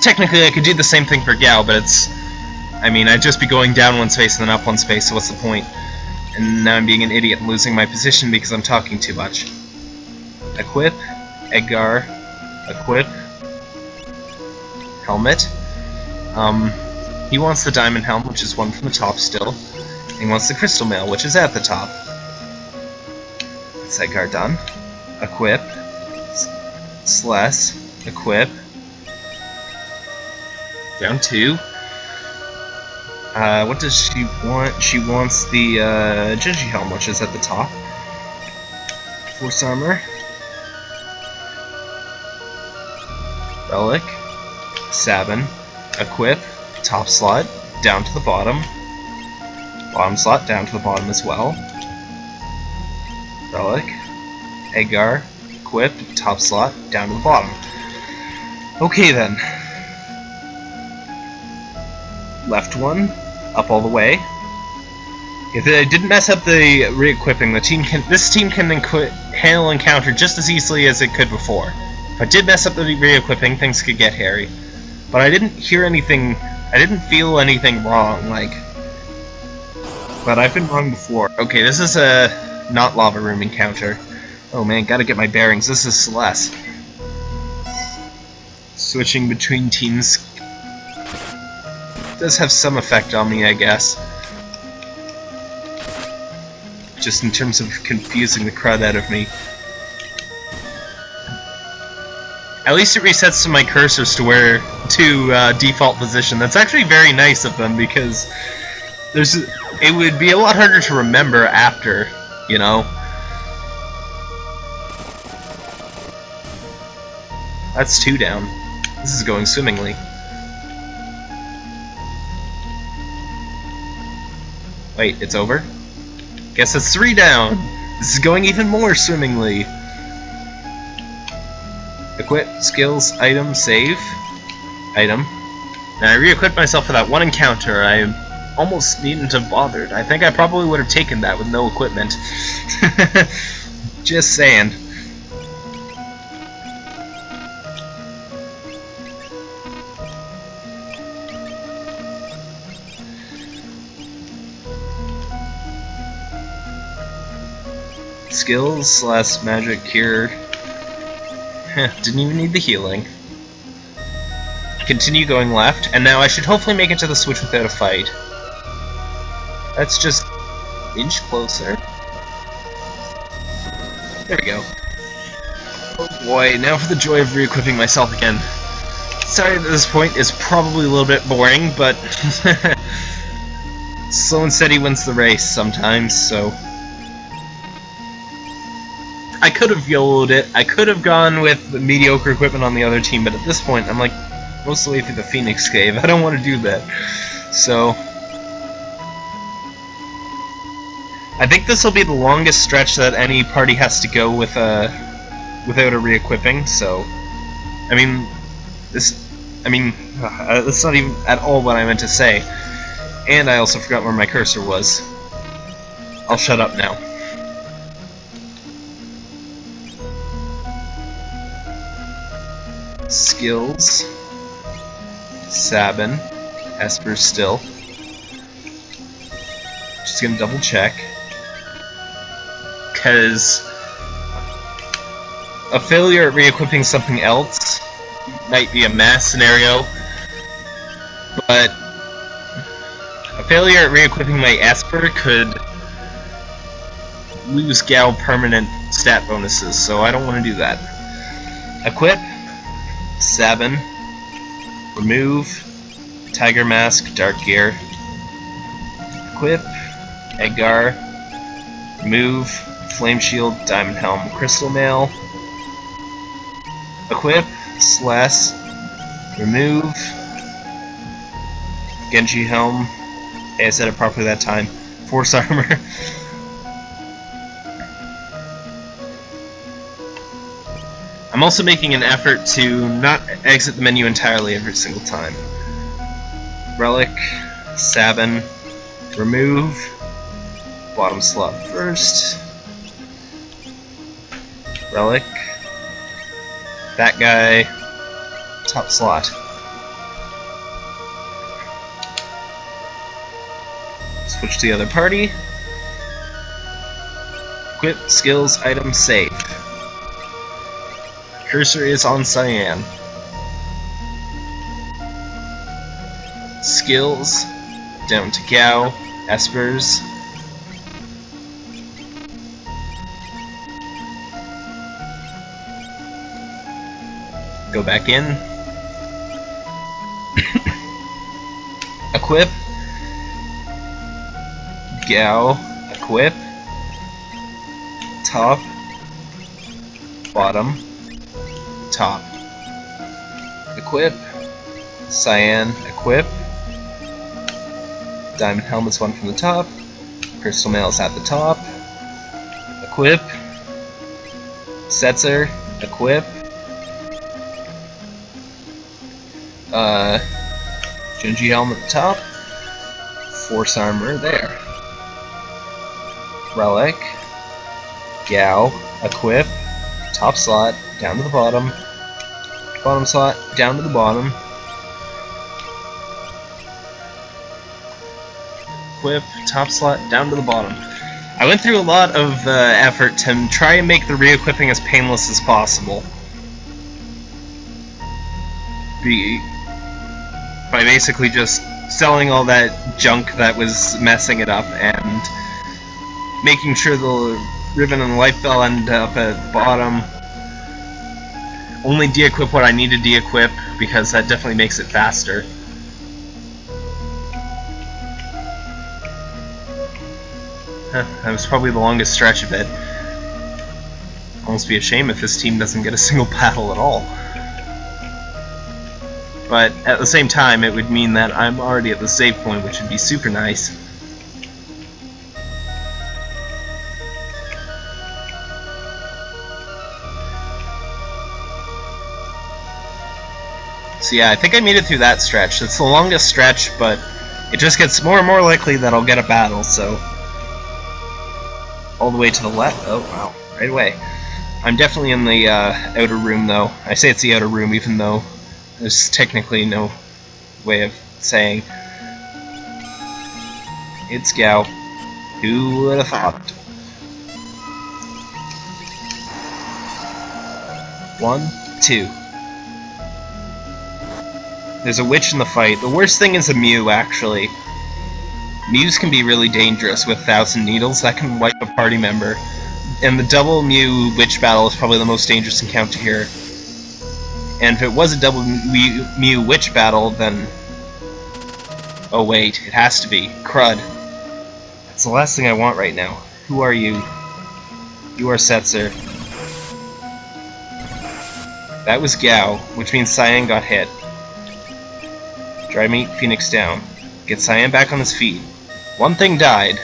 technically I could do the same thing for Gau, but it's... I mean, I'd just be going down one space and then up one space, so what's the point? And now I'm being an idiot and losing my position because I'm talking too much. Equip, Edgar, equip, helmet. Um, he wants the diamond helm, which is one from the top still. He wants the crystal mail, which is at the top. That's Edgar done. Equip, Celes, equip, down two. Uh, what does she want? She wants the uh, Genji helm, which is at the top. Force armor. Relic. Sabin. Equip. Top slot. Down to the bottom. Bottom slot down to the bottom as well. Relic. Edgar. Equip. Top slot. Down to the bottom. Okay then left one, up all the way. If I didn't mess up the re-equipping, the team can this team can handle encounter just as easily as it could before. If I did mess up the re-equipping, things could get hairy. But I didn't hear anything, I didn't feel anything wrong, like... But I've been wrong before. Okay, this is a not lava room encounter. Oh man, gotta get my bearings. This is Celes. Switching between teams does have some effect on me, I guess. Just in terms of confusing the crud out of me. At least it resets to my cursors to where to uh, default position. That's actually very nice of them because there's it would be a lot harder to remember after, you know. That's two down. This is going swimmingly. Wait, it's over? Guess it's three down! This is going even more swimmingly! Equip, skills, item, save. Item. And I re-equipped myself for that one encounter. I almost needn't have bothered. I think I probably would have taken that with no equipment. *laughs* Just saying. skills slash magic cure *laughs* Didn't even need the healing. Continue going left, and now I should hopefully make it to the switch without a fight. That's just inch closer. There we go. Oh boy, now for the joy of re-equipping myself again. Sorry that this point is probably a little bit boring, but *laughs* slow and steady wins the race sometimes, so... I could have YOLO'd it, I could have gone with the mediocre equipment on the other team, but at this point I'm like most of the way through the Phoenix Cave, *laughs* I don't want to do that. So... I think this will be the longest stretch that any party has to go with a without a re-equipping. So, I mean, this, I mean, uh, that's not even at all what I meant to say. And I also forgot where my cursor was. I'll shut up now. Skills. Sabin. Esper still. Just gonna double check because a failure at re-equipping something else might be a mass scenario, but a failure at re-equipping my Esper could lose Gau permanent stat bonuses, so I don't want to do that. Equip, Sabin, remove, Tiger Mask, Dark Gear, equip, Edgar, remove, Flame Shield, Diamond Helm, Crystal Mail, Equip, Slash, Remove, Genji Helm, hey, I said it properly that time, Force Armor, *laughs* I'm also making an effort to not exit the menu entirely every single time. Relic, Sabin, remove, bottom slot first, Relic. That guy. Top slot. Switch to the other party. Equip, skills, item, save. Cursor is on Cyan. Skills, down to Gau, Espers, Go back in. *coughs* equip. Gau, Equip. Top. Bottom. Top. Equip. Cyan. Equip. Diamond Helmet's one from the top. Crystal Mail is at the top. Equip. Setzer. Equip. uh, Genji helm at the top, Force armor there, Relic, Gau, equip, top slot, down to the bottom, bottom slot, down to the bottom, equip, top slot, down to the bottom. I went through a lot of uh, effort to try and make the re-equipping as painless as possible. Be by basically just selling all that junk that was messing it up and making sure the ribbon and the life bell end up at the bottom. Only de-equip what I need to de-equip because that definitely makes it faster. that was probably the longest stretch of it. Almost be a shame if this team doesn't get a single *laughs* battle at all. But at the same time, it would mean that I'm already at the save point, which would be super nice. So yeah, I think I made it through that stretch. It's the longest stretch, but it just gets more and more likely that I'll get a battle, so... All the way to the left. Oh, wow. Right away. I'm definitely in the uh, outer room, though. I say it's the outer room, even though there's technically no way of saying. It's Gau. Who would have thought? One, two. There's a witch in the fight. The worst thing is a Mew, actually. Mews can be really dangerous with Thousand Needles. That can wipe a party member. And the double Mew Witch battle is probably the most dangerous encounter here. And if it was a double Mew, Mew Witch battle, then... Oh wait, it has to be. Crud. That's the last thing I want right now. Who are you? You are Setzer. That was Gau, which means Cyan got hit. Dry meat, Phoenix down. Get Cyan back on his feet. One thing died.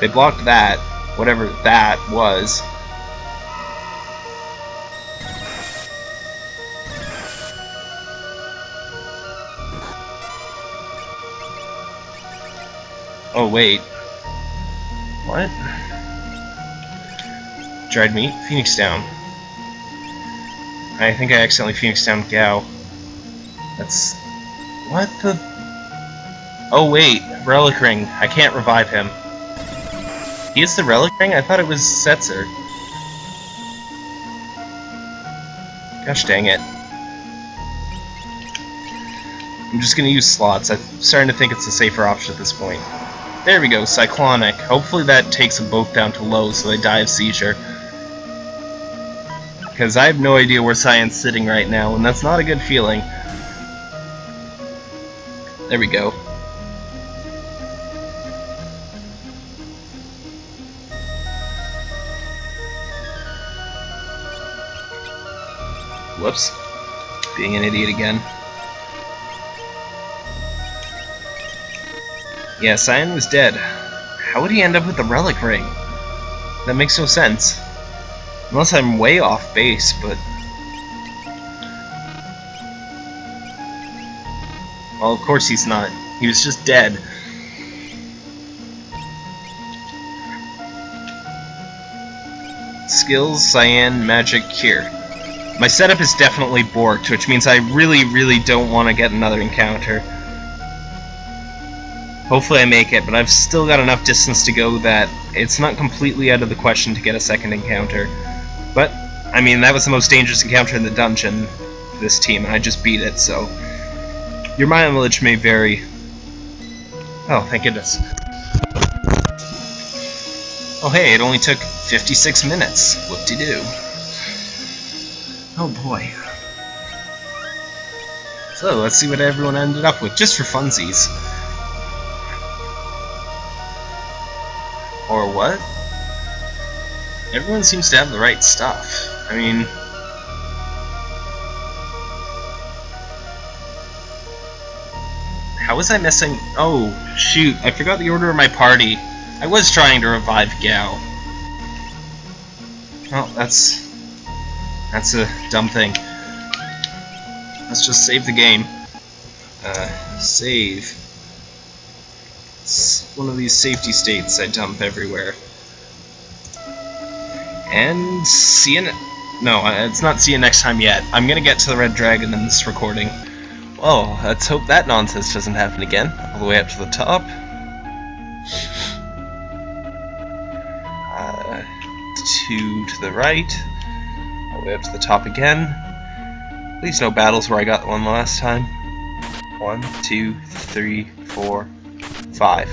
They blocked that, whatever that was. Oh, wait. What? Dried meat? Phoenix down. I think I accidentally Phoenix down Gau. That's... What the... Oh wait, Relic Ring. I can't revive him. He is the Relic Ring? I thought it was Setzer. Gosh dang it. I'm just gonna use slots. I'm starting to think it's a safer option at this point. There we go, Cyclonic. Hopefully that takes them both down to low so they die of seizure. Because I have no idea where Cyan's sitting right now, and that's not a good feeling. There we go. Whoops. Being an idiot again. Yeah, Cyan was dead. How would he end up with the Relic Ring? That makes no sense. Unless I'm way off base, but... Well, of course he's not. He was just dead. Skills, Cyan, Magic, Cure. My setup is definitely borked, which means I really, really don't want to get another encounter. Hopefully I make it, but I've still got enough distance to go that it's not completely out of the question to get a second encounter. But, I mean, that was the most dangerous encounter in the dungeon for this team, and I just beat it, so... Your mileage may vary. Oh, thank goodness. Oh hey, it only took 56 minutes. Whoop-de-doo. Oh boy. So, let's see what everyone ended up with, just for funsies. Or what? Everyone seems to have the right stuff. I mean... How was I missing... Oh, shoot, I forgot the order of my party. I was trying to revive Gau. Well, that's... That's a dumb thing. Let's just save the game. Uh, save. It's one of these safety states I dump everywhere. And see you. No, uh, it's not see you next time yet. I'm gonna get to the Red Dragon in this recording. Well, let's hope that nonsense doesn't happen again. All the way up to the top. Uh, two to the right. All the way up to the top again. Please no battles where I got one last time. One, two, three, four, Five.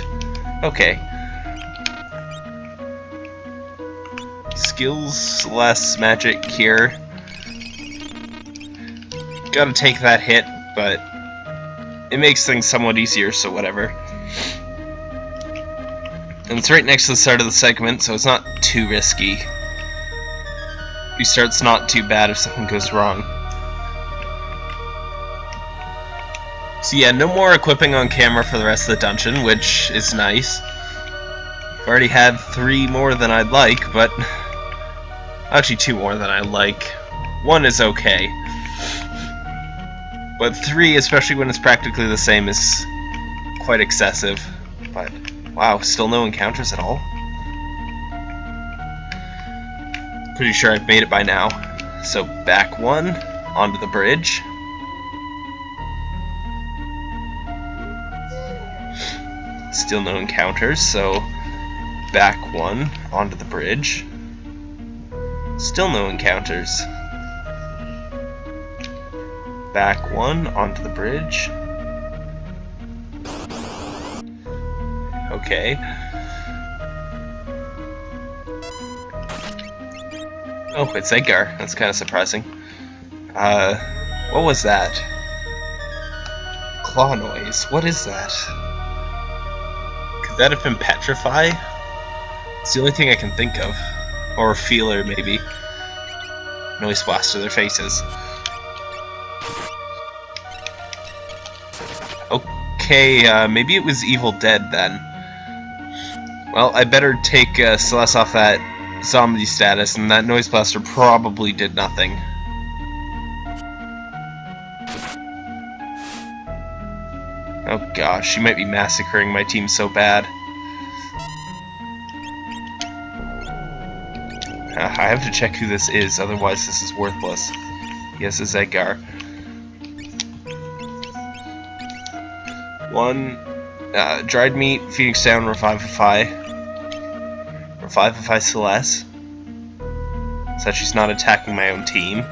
Okay. Skills less magic cure. Gotta take that hit, but it makes things somewhat easier, so whatever. And it's right next to the start of the segment, so it's not too risky. Restart's not too bad if something goes wrong. So yeah, no more equipping on camera for the rest of the dungeon, which is nice. I've already had three more than I'd like, but... *laughs* Actually, two more than I like. One is okay. But three, especially when it's practically the same, is quite excessive. But, wow, still no encounters at all? Pretty sure I've made it by now. So, back one, onto the bridge. Still no encounters, so back one onto the bridge. Still no encounters. Back one onto the bridge. Okay. Oh, it's Edgar. That's kind of surprising. Uh, what was that? Claw noise. What is that? Could that have been Petrify? It's the only thing I can think of. Or a Feeler, maybe. Noise blast to their faces. Okay, uh, maybe it was Evil Dead then. Well, I better take uh, Celes off that zombie status, and that noise blaster probably did nothing. Oh gosh, she might be massacring my team so bad. I have to check who this is, otherwise this is worthless. Yes, it's Edgar. One, uh, dried meat, Phoenix down, Revivify. Revivify Celes. So she's not attacking my own team.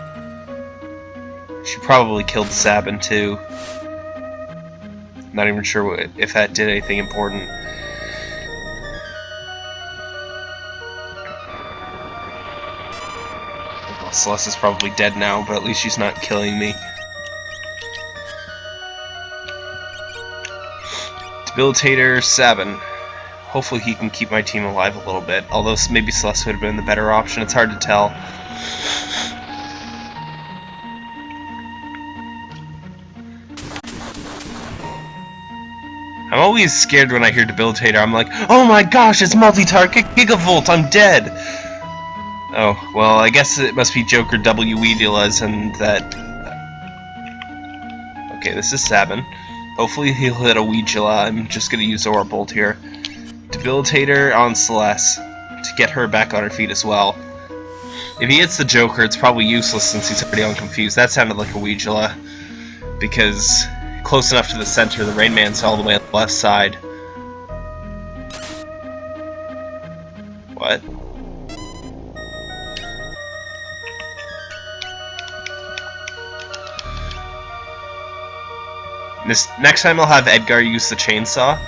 She probably killed Sabin too. Not even sure what, if that did anything important. Celes is probably dead now, but at least she's not killing me. Debilitator Sabin. Hopefully he can keep my team alive a little bit, although maybe Celes would have been the better option, it's hard to tell. I'm always scared when I hear Debilitator, I'm like, oh my gosh, it's multi-target Gigavolt, I'm dead! Oh, well, I guess it must be Joker W. Weedilas and that... Okay, this is Sabin. Hopefully he'll hit a Weedula, I'm just gonna use Aura Bolt here. Debilitator on Celes to get her back on her feet as well. If he hits the Joker, it's probably useless since he's already on Confused. That sounded like a Weedula. Because close enough to the center, the Rain Man's all the way on the left side. What? This next time I'll have Edgar use the chainsaw.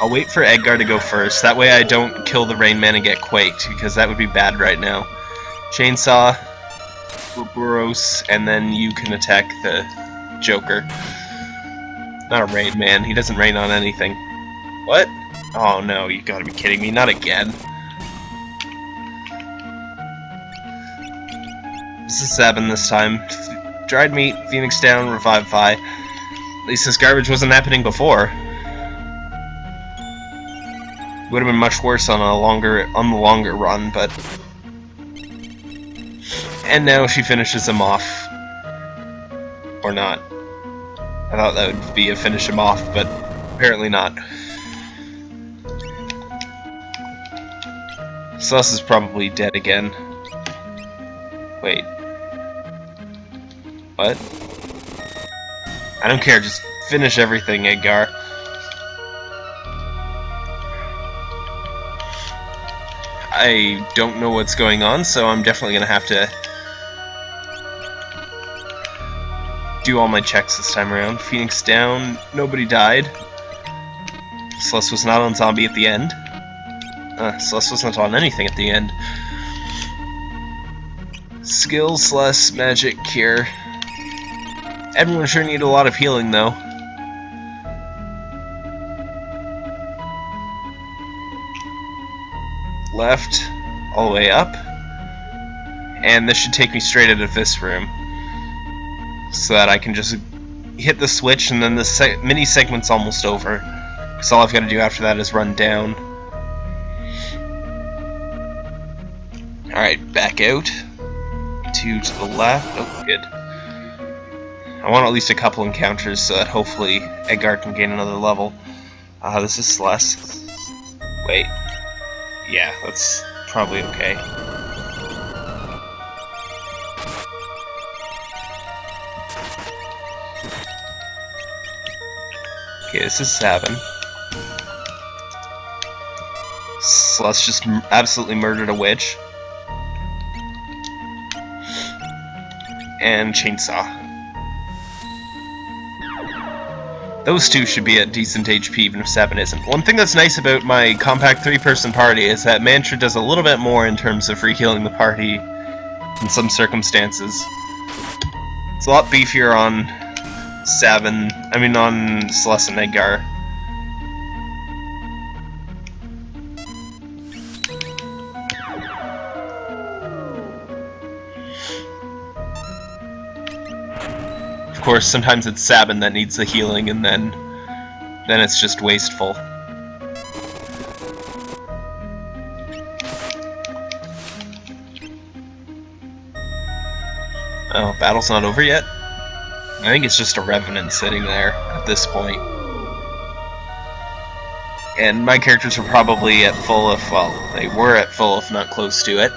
I'll wait for Edgar to go first. That way I don't kill the Rain Man and get quaked, because that would be bad right now. Chainsaw, Boros, and then you can attack the Joker. Not a Rain Man. He doesn't rain on anything. What? Oh no, you gotta be kidding me. Not again. This is Sabin this time. Dried meat, Phoenix down, Revivify. At least this garbage wasn't happening before. Would have been much worse on a longer on the longer run, but and now she finishes him off. Or not. I thought that would be a finish him off, but apparently not. Sus is probably dead again. Wait. What? I don't care, just finish everything, Edgar. I don't know what's going on, so I'm definitely going to have to do all my checks this time around. Phoenix down, nobody died. Celes was not on zombie at the end. Uh, Celes wasn't on anything at the end. Skills, less magic, cure. Everyone sure need a lot of healing, though. left, all the way up, and this should take me straight out of this room, so that I can just hit the switch and then the mini segment's almost over, because all I've got to do after that is run down. Alright, back out, two to the left, oh good. I want at least a couple encounters so that hopefully Edgar can gain another level. Uh, this is Celes. Wait, yeah, that's probably okay. Okay, this is Sabin. Celes just absolutely murdered a witch. and Chainsaw. Those two should be at decent HP even if 7 isn't. One thing that's nice about my compact 3-person party is that Mantra does a little bit more in terms of rehealing the party in some circumstances. It's a lot beefier on 7, I mean on Celes and Edgar. Of course, sometimes it's Sabin that needs the healing, and then then it's just wasteful. Oh, battle's not over yet? I think it's just a Revenant sitting there at this point. And my characters are probably at full if, well, they were at full if not close to it.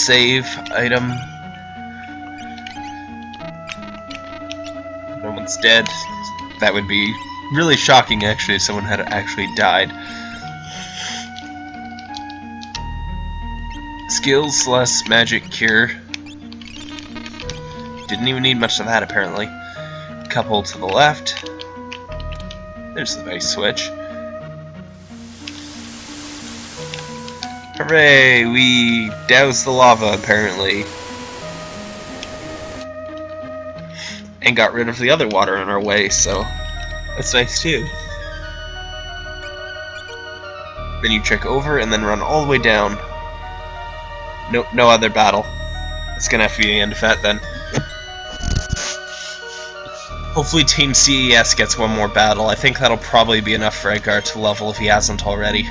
Save, item. No one's dead. That would be really shocking actually if someone had actually died. Skills less magic cure. Didn't even need much of that apparently. Couple to the left. There's the nice switch. Hooray! We doused the lava, apparently. And got rid of the other water on our way, so that's nice too. Then you check over and then run all the way down. No, no other battle. It's gonna have to be the end of that then. Hopefully Team CES gets one more battle. I think that'll probably be enough for Edgar to level if he hasn't already.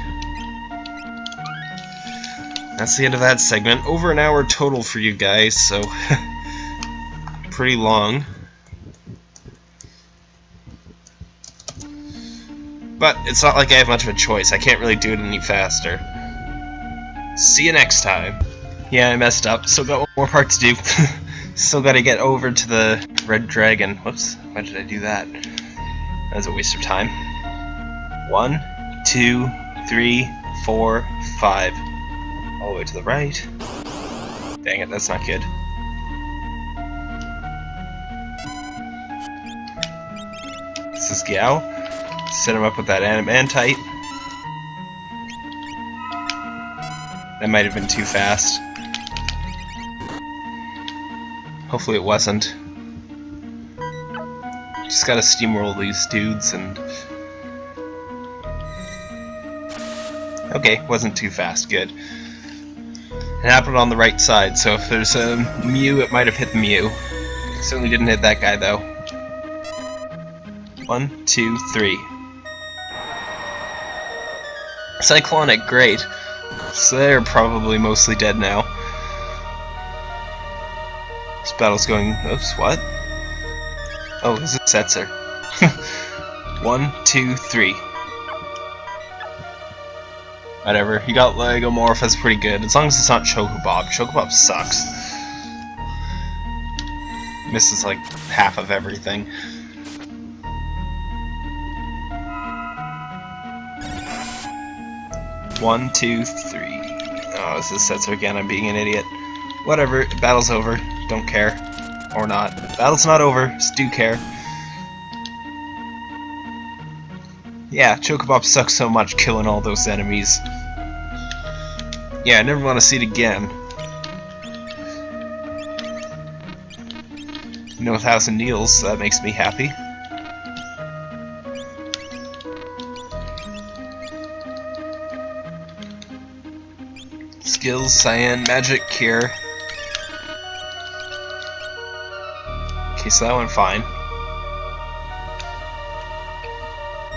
That's the end of that segment. Over an hour total for you guys, so *laughs* pretty long. But it's not like I have much of a choice. I can't really do it any faster. See you next time. Yeah, I messed up. Still got one more part to do. *laughs* Still gotta get over to the Red Dragon. Whoops, why did I do that? That was a waste of time. One, two, three, four, five all the way to the right. Dang it, that's not good. This is Gau. Set him up with that Adamantite. That might have been too fast. Hopefully it wasn't. Just gotta steamroll these dudes and... Okay, wasn't too fast, good. It happened on the right side, so if there's a Mew, it might have hit the Mew. Certainly didn't hit that guy, though. One, two, three. Cyclonic, great. So they're probably mostly dead now. This battle's going... Oops, what? Oh, is Setzer. *laughs* One, two, three. Whatever. He got Legomorph, that's pretty good. As long as it's not Chocobob. Chocobob sucks. Misses like half of everything. One, two, three. Oh, this is Setzer again. I'm being an idiot. Whatever. Battle's over. Don't care. Or not. Battle's not over. Just do care. Yeah, Chocobob sucks so much killing all those enemies. Yeah, I never want to see it again. No thousand Neils, that makes me happy. Skills, Cyan, Magic, Cure. Okay, so that went fine.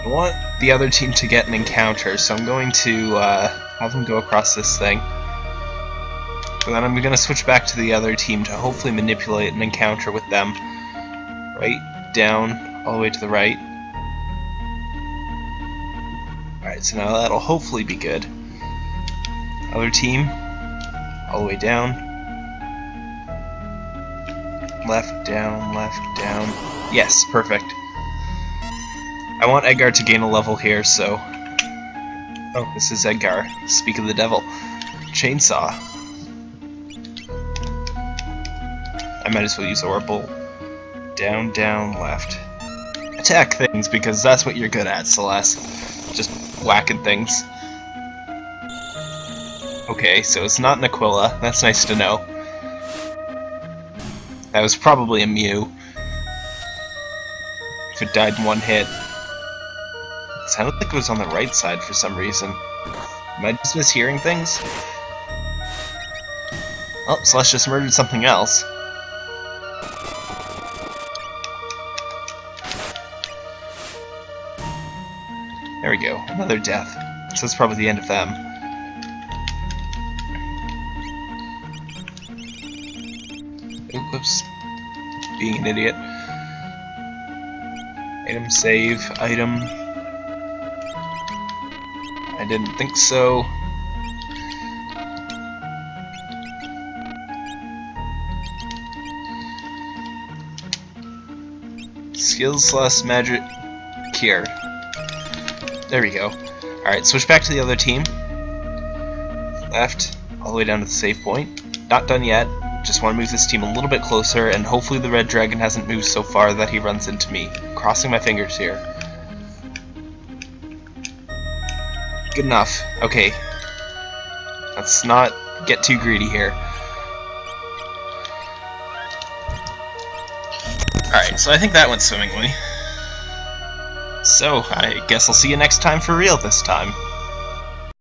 I want the other team to get an encounter, so I'm going to uh, have them go across this thing. But then I'm going to switch back to the other team to hopefully manipulate an encounter with them. Right, down, all the way to the right. Alright, so now that'll hopefully be good. Other team, all the way down. left, down, left, down. Yes, perfect. I want Edgar to gain a level here, so... Oh, this is Edgar. Speak of the devil. Chainsaw. I might as well use Orbital. Down, down, left. Attack things, because that's what you're good at, Celes. Just whacking things. Okay, so it's not an Aquila. That's nice to know. That was probably a Mew. If it died in one hit. Sounded like it was on the right side for some reason. Am I just mishearing things? Oh, Celes just murdered something else. There we go, another death. So that's probably the end of them. Oops. Being an idiot. Item save, item. I didn't think so. Skills slash magic cure. There we go. Alright, switch back to the other team. Left, all the way down to the save point. Not done yet. Just want to move this team a little bit closer, and hopefully the red dragon hasn't moved so far that he runs into me. Crossing my fingers here. Good enough. Okay. Let's not get too greedy here. Alright, so I think that went swimmingly. So, I guess I'll see you next time for real this time.